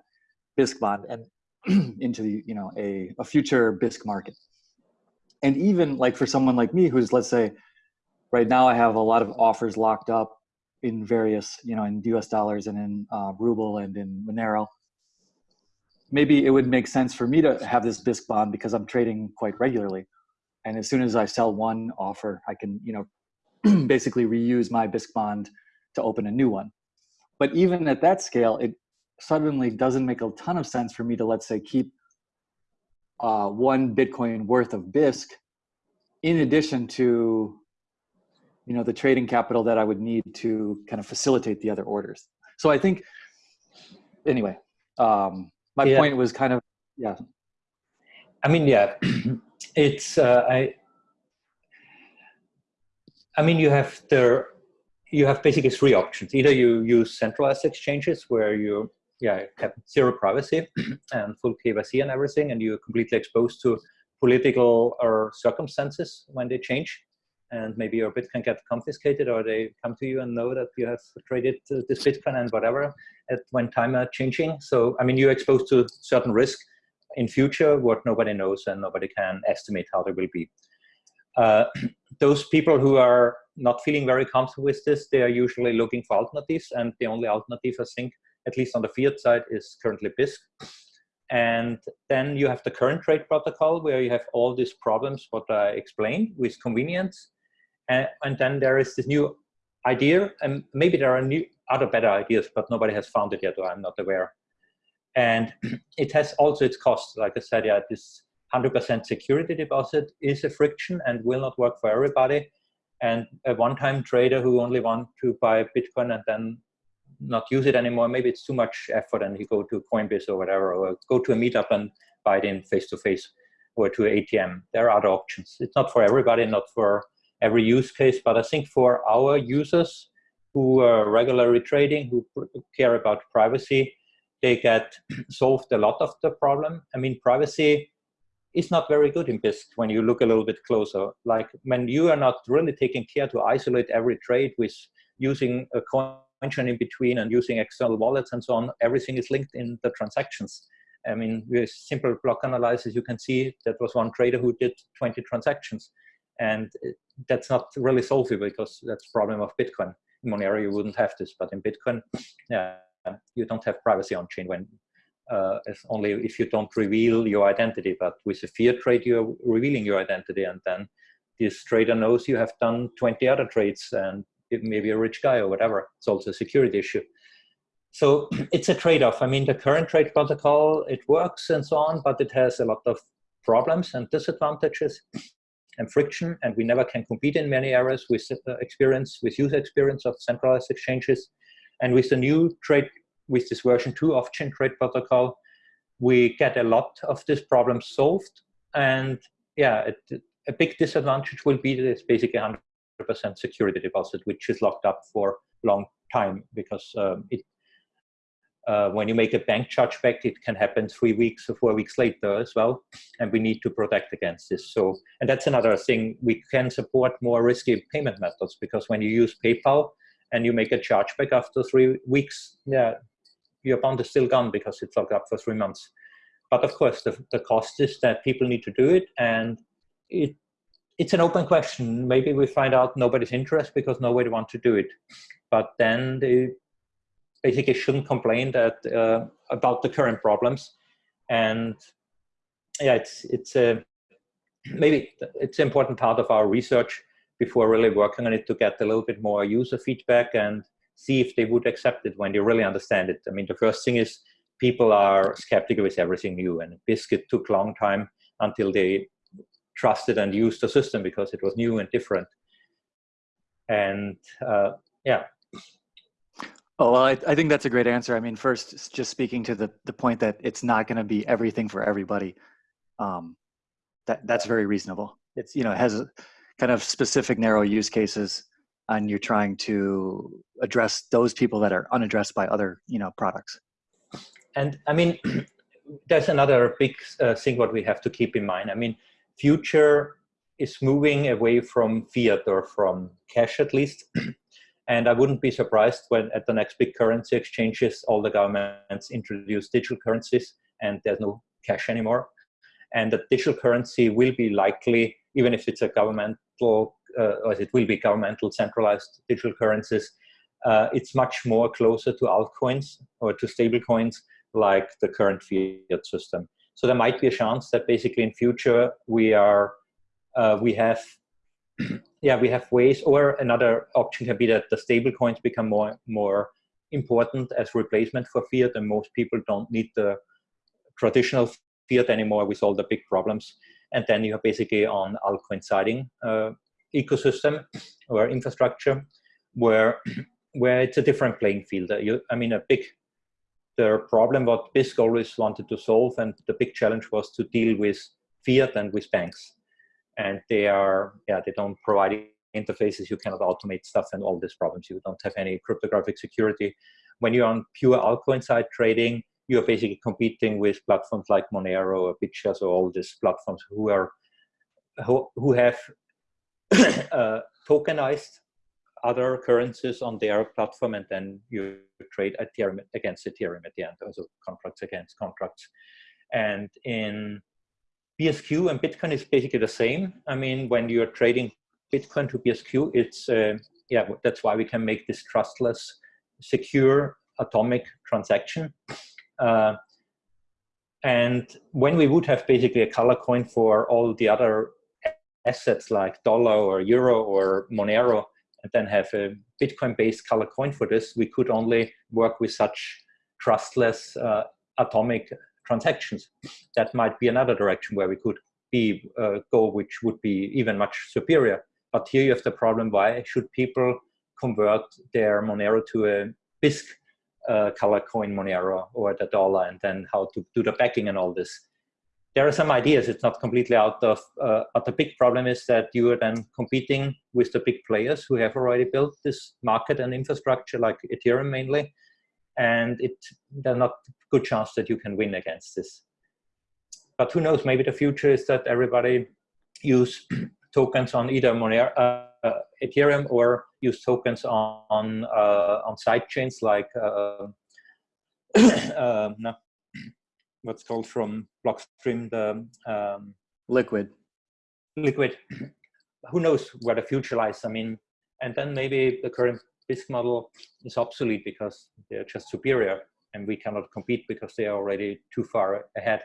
Bisq bond and into the you know a, a future Bisq market and even like for someone like me who's let's say right now i have a lot of offers locked up in various you know in us dollars and in uh, ruble and in monero maybe it would make sense for me to have this Bisq bond because i'm trading quite regularly. And as soon as i sell one offer i can you know basically reuse my Bisq bond to open a new one. But even at that scale it suddenly doesn't make a ton of sense for me to let's say keep uh, one Bitcoin worth of Bisq, in addition to, you know, the trading capital that I would need to kind of facilitate the other orders. So I think, anyway, um, my yeah. point was kind of, yeah. I mean, yeah, it's, uh, I, I mean, you have the, you have basically three options. Either you use centralized exchanges where you yeah, have zero privacy and full KYC and everything, and you're completely exposed to political or circumstances when they change. And maybe your Bitcoin can get confiscated, or they come to you and know that you have traded this Bitcoin and whatever at when time are changing. So, I mean, you're exposed to certain risk in future, what nobody knows and nobody can estimate how they will be. Uh, those people who are not feeling very comfortable with this, they are usually looking for alternatives, and the only alternative, I think, at least on the fiat side, is currently Bisq. And then you have the current trade protocol where you have all these problems, what I explained with convenience. And, and then there is this new idea, and maybe there are new other better ideas, but nobody has found it yet, or I'm not aware. And it has also its costs. Like I said, yeah, this 100% security deposit is a friction and will not work for everybody. And a one-time trader who only want to buy Bitcoin and then not use it anymore. Maybe it's too much effort and you go to Coinbase or whatever, or go to a meetup and buy it in face to face or to ATM. There are other options. It's not for everybody, not for every use case, but I think for our users who are regularly trading, who care about privacy, they get solved a lot of the problem. I mean, privacy is not very good in Bisq when you look a little bit closer. Like when you are not really taking care to isolate every trade with using a coin chain in between and using external wallets and so on, everything is linked in the transactions. I mean, with simple block analysis, you can see that was one trader who did 20 transactions. And that's not really solvable because that's problem of Bitcoin. In Monero, you wouldn't have this, but in Bitcoin, yeah, you don't have privacy on chain when uh, it's only if you don't reveal your identity. But with a fiat trade, you're revealing your identity, and then this trader knows you have done 20 other trades, and maybe a rich guy or whatever. It's also a security issue. So it's a trade-off. I mean, the current trade protocol, it works and so on, but it has a lot of problems and disadvantages and friction, and we never can compete in many areas with uh, experience, with user experience of centralized exchanges. And with the new trade, with this version two of chain trade protocol, we get a lot of these problems solved. And yeah, it, a big disadvantage will be that it's basically 100 percent security deposit, which is locked up for long time because um, it, uh, when you make a bank chargeback, it can happen three weeks or four weeks later as well, and we need to protect against this. So, and that's another thing, we can support more risky payment methods because when you use PayPal and you make a chargeback after three weeks, yeah, your bond is still gone because it's locked up for three months. but of course, the, the cost is that people need to do it, and it it's an open question. Maybe we find out nobody's interest because nobody wants to do it, but then they basically shouldn't complain that uh, about the current problems, and yeah, it's it's a maybe it's an important part of our research before really working on it to get a little bit more user feedback and see if they would accept it when they really understand it. I mean, the first thing is people are skeptical with everything new and Bisq it took long time until they trusted and used the system because it was new and different. And uh, yeah. Oh, well, I, I think that's a great answer. I mean, first, just speaking to the, the point that it's not going to be everything for everybody. Um, that that's very reasonable. It's, you know, it has kind of specific narrow use cases and you're trying to address those people that are unaddressed by other, you know, products. And I mean, there's another big uh, thing what we have to keep in mind. I mean, future is moving away from fiat or from cash at least. and I wouldn't be surprised when at the next big currency exchanges, all the governments introduce digital currencies and there's no cash anymore. And the digital currency will be likely, even if it's a governmental, uh, or it will be governmental centralized digital currencies, uh, it's much more closer to altcoins or to stable coins like the current fiat system. So there might be a chance that basically in future we are, uh, we have, yeah, we have ways, or another option can be that the stable coins become more, more important as replacement for fiat and most people don't need the traditional fiat anymore with all the big problems. And then you are basically on altcoin siding uh, ecosystem or infrastructure where where it's a different playing field. You, I mean, a big the problem what Bisq always wanted to solve and the big challenge was to deal with fiat and with banks. And they are, yeah, they don't provide interfaces, you cannot automate stuff and all these problems. You don't have any cryptographic security. When you're on pure altcoin side trading, you're basically competing with platforms like Monero or BitShares or all these platforms who are who, who have uh, tokenized other currencies on their platform and then you trade Ethereum against Ethereum at the end, also contracts against contracts. And in BSQ and Bitcoin is basically the same. I mean, when you're trading Bitcoin to BSQ, it's, uh, yeah, that's why we can make this trustless, secure, atomic transaction. Uh, and when we would have basically a color coin for all the other assets like dollar or euro or Monero, and then have a Bitcoin-based color coin for this, we could only work with such trustless uh, atomic transactions. That might be another direction where we could be uh, go, which would be even much superior. But here you have the problem: why should people convert their Monero to a Bisq uh, color coin Monero or the dollar, and then how to do the backing and all this? There are some ideas. It's not completely out of, uh, but the big problem is that you are then competing with the big players who have already built this market and infrastructure, like Ethereum mainly, and it there's not good chance that you can win against this. But who knows? Maybe the future is that everybody use tokens on either Monero, uh, Ethereum or use tokens on uh, on side chains like uh, uh no, what's called from Blockstream, the um, liquid. Liquid. Who knows where the future lies? I mean, and then maybe the current Bisq model is obsolete because they're just superior and we cannot compete because they are already too far ahead.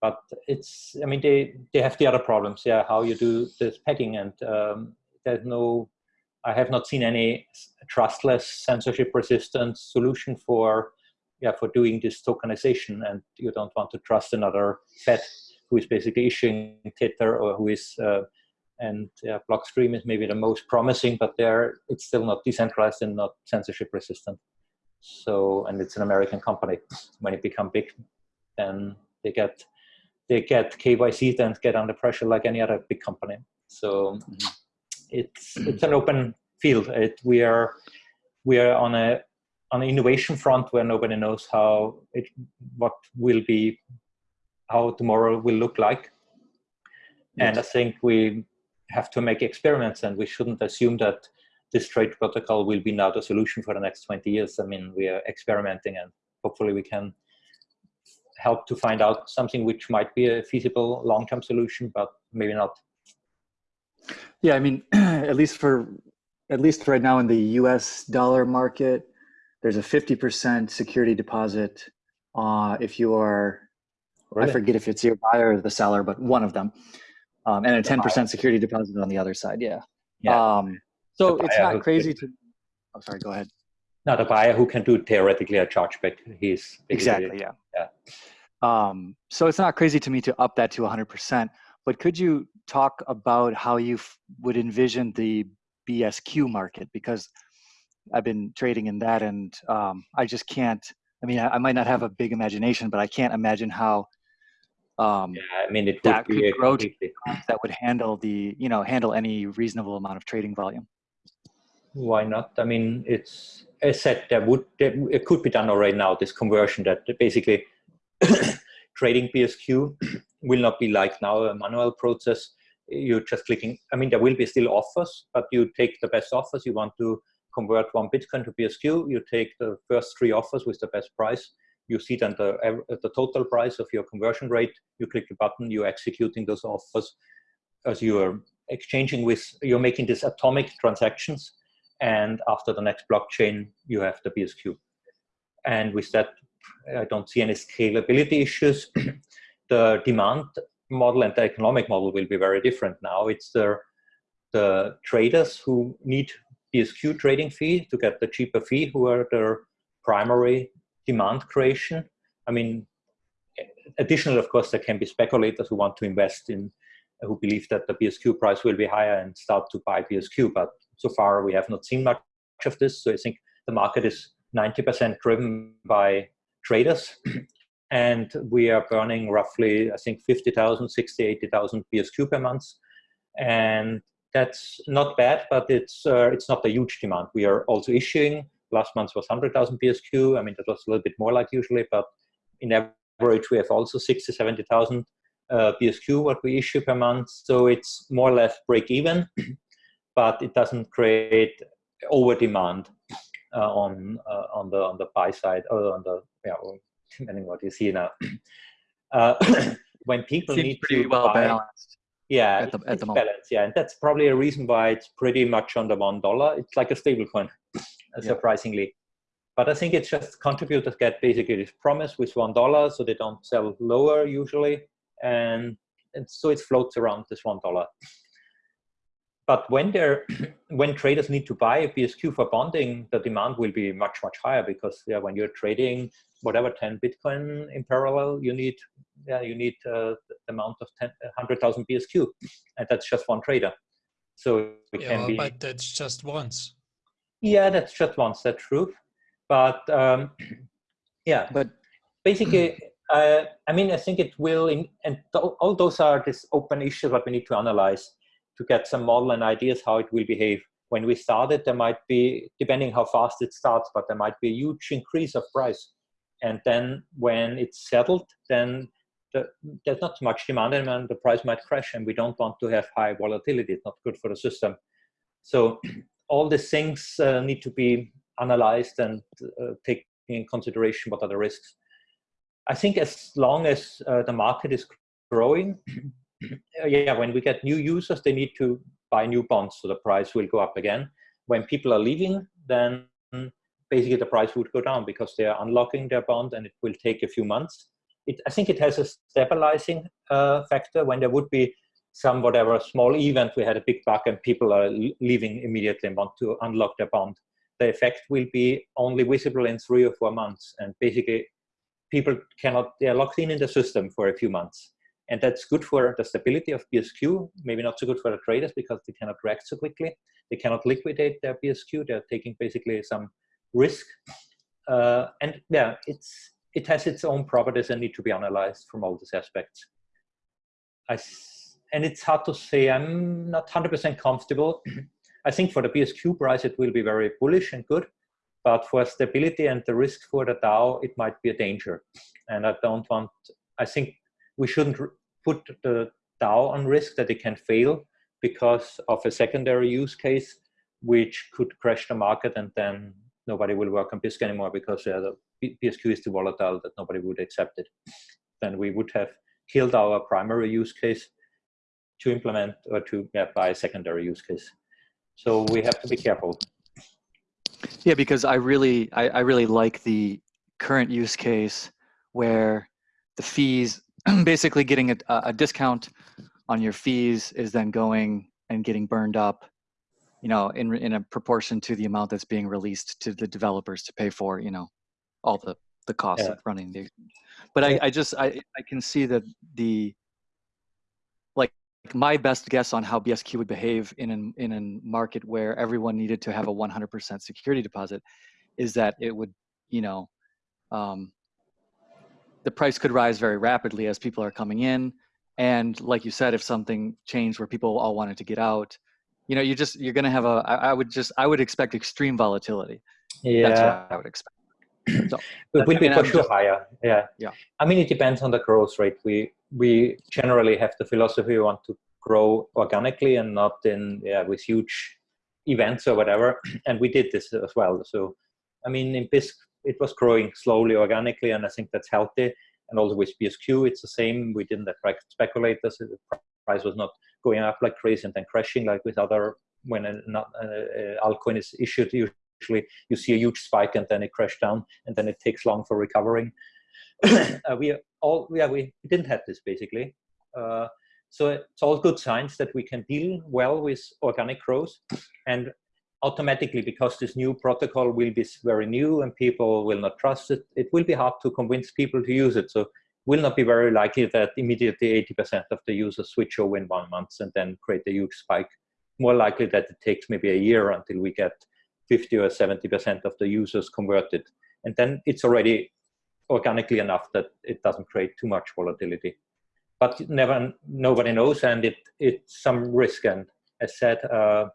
But it's, I mean, they, they have the other problems. Yeah, how you do this pegging and um, there's no, I have not seen any trustless censorship resistant solution for yeah, for doing this tokenization and you don't want to trust another Fed who is basically issuing Tether or who is, uh, and yeah, Blockstream is maybe the most promising, but there it's still not decentralized and not censorship resistant. So, and it's an American company. When it become big, then they get, they get KYC and get under pressure like any other big company. So mm-hmm. it's, it's an open field. It, we are, we are on a on an innovation front where nobody knows how it what will be how tomorrow will look like yes. and i think we have to make experiments and we shouldn't assume that this trade protocol will be now the solution for the next 20 years i mean we are experimenting and hopefully we can help to find out something which might be a feasible long-term solution, but maybe not. Yeah, I mean, at least for at least right now in the U.S. dollar market, there's a 50% security deposit uh, if you are, really? I forget if it's your buyer or the seller, but one of them, um, and a 10% security deposit on the other side. Yeah. yeah. Um, so it's not crazy to. I'm oh, sorry. Go ahead. Not a buyer who can do theoretically a chargeback. He's exactly yeah. Yeah. Um, so it's not crazy to me to up that to 100%. But could you talk about how you would envision the BSQ market? Because I've been trading in that, and um, I just can't. I mean, I, I, might not have a big imagination, but I can't imagine how. Um, yeah, I mean, it that could grow to that would handle the you know handle any reasonable amount of trading volume. Why not? I mean, it's as said there would there, it could be done already now. This conversion that basically trading BSQ will not be like now a manual process. You're just clicking. I mean, there will be still offers, but you take the best offers. You want to convert one Bitcoin to BSQ. You take the first three offers with the best price. You see then the, the total price of your conversion rate. You click the button. You're executing those offers as you are exchanging with. You're making these atomic transactions, and after the next blockchain, you have the BSQ. And with that, I don't see any scalability issues. the demand model and the economic model will be very different now. It's the, the traders who need BSQ trading fee to get the cheaper fee who are their primary demand creation. I mean, additionally, of course, there can be speculators who want to invest in, who believe that the BSQ price will be higher and start to buy BSQ. But so far, we have not seen much of this. So I think the market is 90% driven by traders. and we are burning roughly, I think, 50,000, 60, 80,000 BSQ per month. And that's not bad, but it's, uh, it's not a huge demand. We are also issuing, last month was 100,000 BSQ. I mean, that was a little bit more like usually, but in average, we have also 60, 70,000 uh, BSQ what we issue per month. So it's more or less break even, but it doesn't create over demand uh, on uh, on the on the buy side or on the yeah, depending what you see now. Uh, when people Seems need pretty to well buy, balanced. Yeah, at the, at the moment. Balance, yeah, and that's probably a reason why it's pretty much under one dollar. It's like a stable coin, surprisingly. Yeah. But I think it's just contributors get basically this promise with one dollar, so they don't sell lower usually, and, and so it floats around this one dollar. But when they're when traders need to buy a BSQ for bonding, the demand will be much much higher because yeah, when you're trading whatever 10 Bitcoin in parallel, you need yeah you need uh, the amount of 10, 100,000 BSQ, and that's just one trader. So it yeah, can be. But that's just once. Yeah, that's just once. That's true. But um, yeah, but basically. Uh, I mean, I think it will, in, and all those are these open issues that we need to analyze to get some model and ideas how it will behave. When we started, there might be, depending how fast it starts, but there might be a huge increase of price. And then when it's settled, then the, there's not much demand and the price might crash and we don't want to have high volatility. It's not good for the system. So all these things uh, need to be analyzed and uh, in consideration what are the risks. I think as long as uh, the market is growing, yeah, when we get new users, they need to buy new bonds, so the price will go up again. When people are leaving, then basically the price would go down because they are unlocking their bond and it will take a few months. It, I think it has a stabilizing uh, factor when there would be some whatever small event, we had a big bug and people are leaving immediately and want to unlock their bond. The effect will be only visible in three or four months. And basically people cannot, they are locked in in the system for a few months. And that's good for the stability of BSQ, maybe not so good for the traders because they cannot react so quickly. They cannot liquidate their BSQ. They're taking basically some risk. Uh, and yeah, it's it has its own properties and need to be analyzed from all these aspects. I, and it's hard to say, I'm not 100% comfortable. I think for the BSQ price, it will be very bullish and good, but for stability and the risk for the DAO, it might be a danger. And I don't want, I think we shouldn't put the DAO on risk that it can fail because of a secondary use case, which could crash the market and then nobody will work on Bisq anymore because uh, the BSQ is too volatile that nobody would accept it. Then we would have killed our primary use case to implement or to yeah, buy a secondary use case. So we have to be careful. Yeah, because I really, I, I really like the current use case where the fees, basically getting a, a discount on your fees is then going and getting burned up, you know, in in a proportion to the amount that's being released to the developers to pay for, you know, all the the costs Yeah. of running the. But I, I just I I can see that the like my best guess on how BSQ would behave in an in a market where everyone needed to have a 100% security deposit is that it would you know um, the price could rise very rapidly as people are coming in and like you said if something changed where people all wanted to get out you know you just you're going to have a I, I would just i would expect extreme volatility Yeah. that's what i would expect so It I be for sure higher. Yeah. Yeah. I mean, it depends on the growth rate. We we generally have the philosophy we want to grow organically and not in yeah with huge events or whatever. And we did this as well. So, I mean, in Bisq it was growing slowly organically, and I think that's healthy. And also with BSQ, it's the same. We didn't attract speculators. The price was not going up like crazy and then crashing like with other when an not, uh, altcoin is issued. Usually, you see a huge spike and then it crashed down, and then it takes long for recovering. uh, we all yeah we didn't have this basically. Uh, so it's all good signs that we can deal well with organic growth, and automatically because this new protocol will be very new and people will not trust it, it will be hard to convince people to use it. So will not be very likely that immediately 80% of the users switch over in one month and then create a huge spike. More likely that it takes maybe a year until we get 50 or 70% of the users converted. And then it's already organically enough that it doesn't create too much volatility. But never, nobody knows, and it it's some risk. And as said, uh,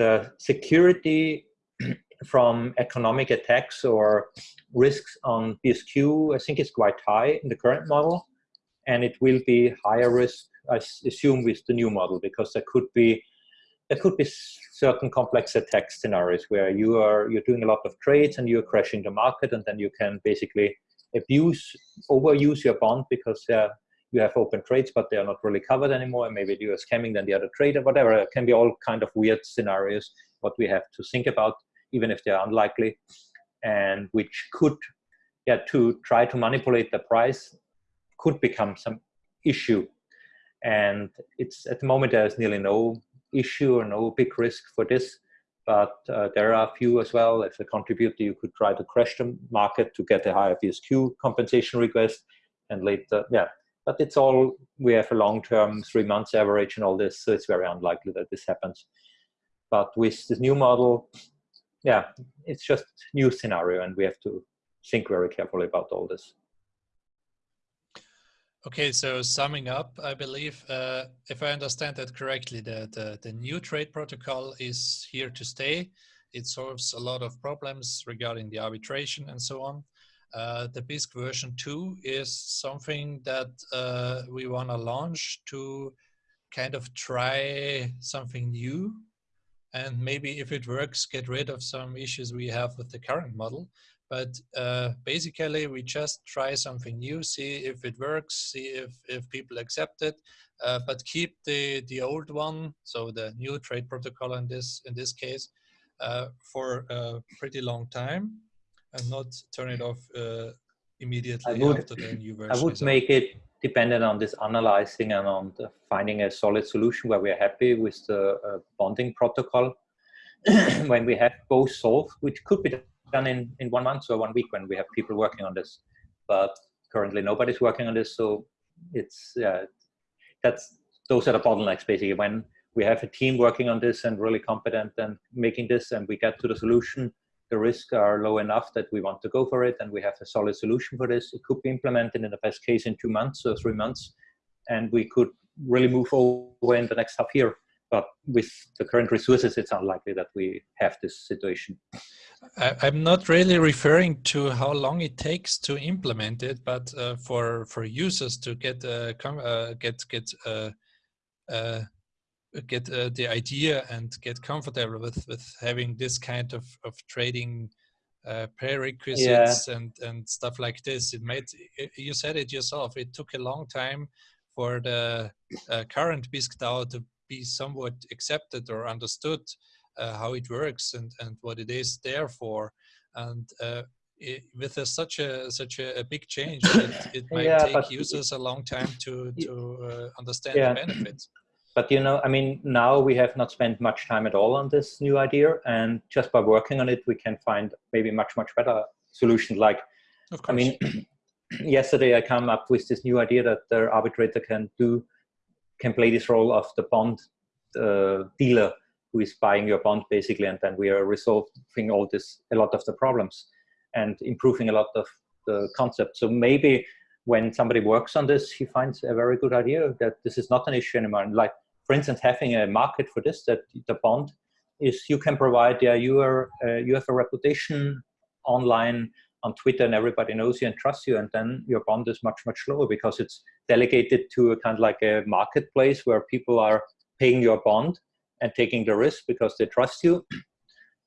the security from economic attacks or risks on BSQ, I think is quite high in the current model, and it will be higher risk, I assume, with the new model because there could be there could be certain complex attack scenarios where you are you're doing a lot of trades and you're crashing the market, and then you can basically abuse, overuse your bond because uh, you have open trades, but they are not really covered anymore, and maybe you are scamming then the other trader, whatever. It can be all kind of weird scenarios what we have to think about, even if they're unlikely, and which could, yeah, to try to manipulate the price could become some issue. And it's at the moment there is nearly no issue or no big risk for this, but uh, there are a few as well. If a contributor, you could try to crash the market to get a higher BSQ compensation request, and later, yeah. But it's all we have a long-term three months average and all this, so it's very unlikely that this happens. But with this new model, yeah, it's just new scenario, and we have to think very carefully about all this. Okay, so summing up, I believe, uh, if I understand that correctly, the, the, the new trade protocol is here to stay. It solves a lot of problems regarding the arbitration and so on. Uh, the Bisq version 2 is something that uh, we want to launch to kind of try something new. And maybe if it works, get rid of some issues we have with the current model. But uh, basically, we just try something new, see if it works, see if, if people accept it, uh, but keep the, the old one, so the new trade protocol in this, in this case, uh, for a pretty long time and not turn it off uh, immediately would- after the new version. I would make it dependent on this analyzing and on the finding a solid solution where we are happy with the uh, bonding protocol. when we have both solved, which could be done in, in one month or one week when we have people working on this. But currently nobody's working on this, so it's yeah, that's those are the bottlenecks basically. When we have a team working on this and really competent and making this, and we get to the solution, the risks are low enough that we want to go for it, and we have a solid solution for this. It could be implemented in the best case in two months or three months, and we could really move over in the next half year. But with the current resources, it's unlikely that we have this situation. I, I'm not really referring to how long it takes to implement it, but uh, for for users to get uh, uh, get get uh, uh, get uh, the idea and get comfortable with with having this kind of of trading uh, prerequisites yeah. and and stuff like this. It made you said it yourself. It took a long time for the uh, current Bisq DAO to be somewhat accepted or understood uh, how it works and and what it is there for. And uh, it, with a, such a such a, a big change, it, it might yeah, take users a long time to to uh, understand yeah. the benefits but you know, I mean, now we have not spent much time at all on this new idea, and just by working on it, we can find maybe much much better solutions. Like, I mean, yesterday I come up with this new idea that the arbitrator can do can play this role of the bond uh, dealer who is buying your bond basically, and then we are resolving all this a lot of the problems and improving a lot of the concept. So maybe when somebody works on this, he finds a very good idea that this is not an issue anymore. And like, for instance, having a market for this, that the bond is you can provide, yeah, you are, uh, you have a reputation online on Twitter and everybody knows you and trusts you. And then your bond is much, much lower because it's delegated to a kind of like a marketplace where people are paying your bond and taking the risk because they trust you.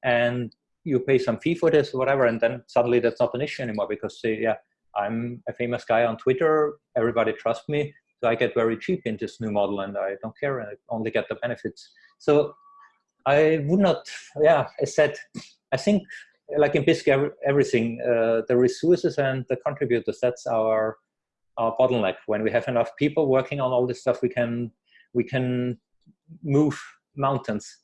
And you pay some fee for this or whatever. And then suddenly that's not an issue anymore because they, yeah, I'm a famous guy on Twitter. Everybody trusts me. So I get very cheap in this new model and I don't care I only get the benefits. So I would not, yeah, I said, I think like in Bisq, everything, uh, the resources and the contributors, that's our, our bottleneck. When we have enough people working on all this stuff, we can, we can move mountains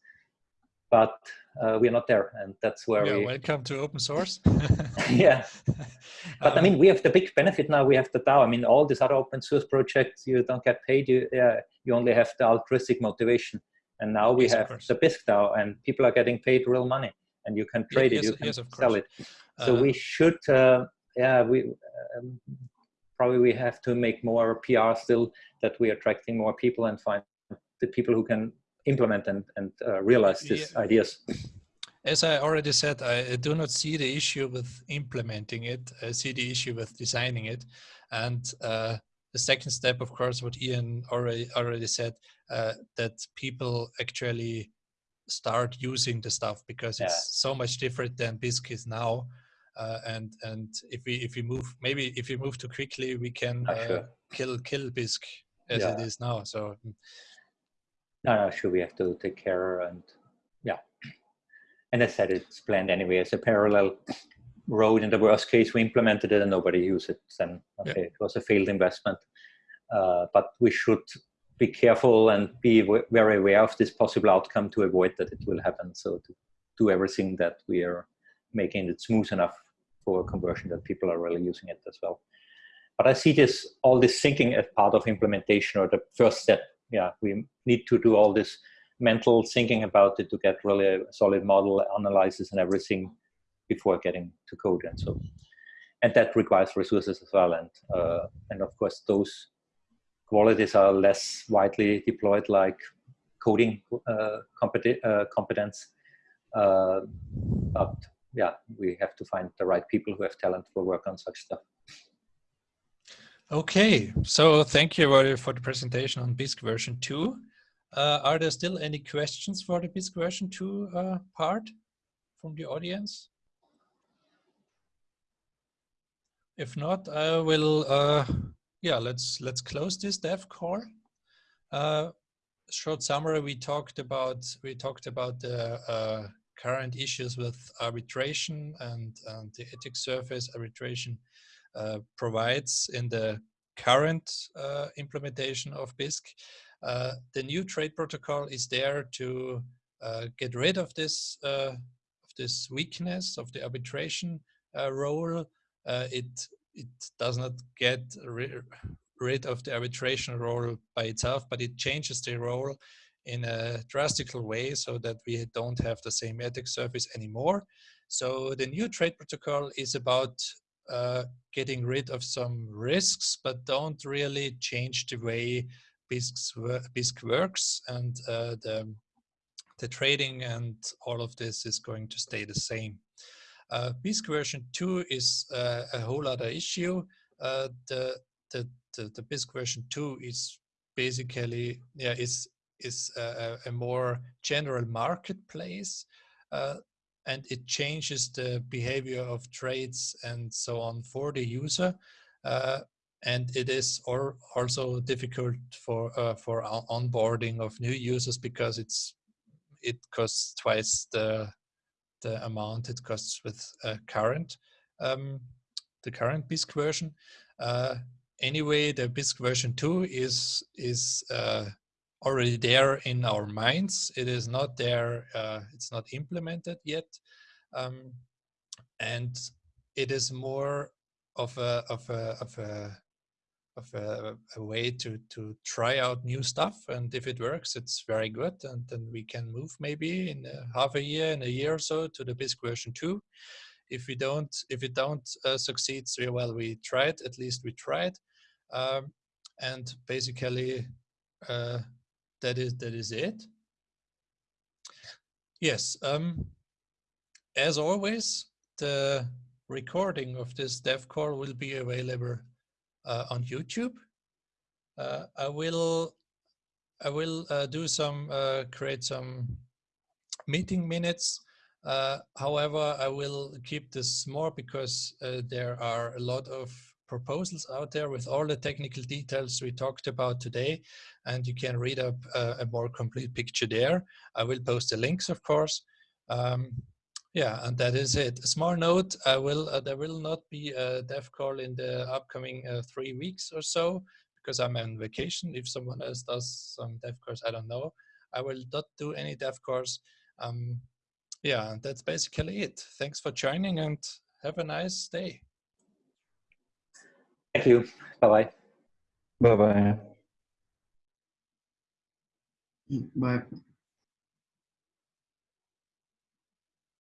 but uh, we are not there and that's where yeah, we welcome to open source. Yeah. But um, i mean we have the big benefit now we have the dao. I mean all these other open source projects you don't get paid you yeah you only have the altruistic motivation. And now we yes, have the bisq dao and people are getting paid real money and you can trade yes, it you can yes, sell it. So uh, we should uh, yeah we um, probably we have to make more pr still that we're attracting more people and find the people who can implement and, and uh, realize these yeah. ideas. As I already said, I do not see the issue with implementing it. I see the issue with designing it. And uh, the second step, of course, what Ian already already said, uh, that people actually start using the stuff because it's yeah. so much different than Bisq is now. Uh, and and if we if we move maybe if we move too quickly, we can uh, sure. kill kill Bisq as yeah. it is now. So no, no, sure, we have to take care and yeah. And I said it's planned anyway as a parallel road. In the worst case, we implemented it and nobody used it. Then okay, yeah. it was a failed investment. Uh, but we should be careful and be very aware of this possible outcome to avoid that it will happen. So to do everything that we are making it smooth enough for conversion that people are really using it as well. But I see this all this thinking as part of implementation or the first step yeah, we need to do all this mental thinking about it to get really a solid model analysis and everything before getting to code and so. And that requires resources as well and uh, and of course those qualities are less widely deployed like coding uh, uh, competence uh, but yeah we have to find the right people who have talent for work on such stuff Okay, so thank you for the presentation on Bisq version 2. Uh, are there still any questions for the Bisq version 2 uh, part from the audience? If not, I will, uh, yeah, let's let's close this dev call. Uh, short summary, we talked about, we talked about the uh, current issues with arbitration and, and the attack surface arbitration provides in the current uh, implementation of Bisq. Uh, the new trade protocol is there to uh, get rid of this of this weakness of the arbitration role. it it does not get rid of the arbitration role by itself, but it changes the role in a drastic way so that we don't have the same attack surface anymore. So the new trade protocol is about uh, getting rid of some risks, but don't really change the way Bisq works and uh, the, the trading and all of this is going to stay the same. Uh, Bisq version 2 is uh, a whole other issue. Uh, the, the, the, the Bisq version 2 is basically, yeah, is, is a, a more general marketplace. Uh, and it changes the behavior of trades and so on for the user. Uh, and it is or also difficult for uh, for onboarding of new users because it's it costs twice the the amount it costs with uh, current um, the current Bisq version. Uh, anyway, the Bisq version 2 is is uh, already there in our minds. It is not there, uh, it's not implemented yet. Um, and it is more of a, of a, of a, of a, a, way to, to try out new stuff. And if it works, it's very good. And then we can move maybe in a half a year, in a year or so to the Bisq version two. If we don't, if it don't uh, succeed, well, we tried, at least we tried. Um, and basically, uh, that is that is it. Yes, um, as always, the recording of this dev call will be available uh, on YouTube. Uh, I will I will uh, do some uh, create some meeting minutes. Uh, however, I will keep this small because uh, there are a lot of proposals out there with all the technical details we talked about today and you can read up uh, a more complete picture there. I will post the links of course. Um, yeah, and that is it. A small note, I will, uh, there will not be a dev call in the upcoming uh, three weeks or so because I'm on vacation. If someone else does some dev course, I don't know. I will not do any dev course. Um, yeah, that's basically it. Thanks for joining and have a nice day. Thank you. Bye-bye. Bye-bye. Bye.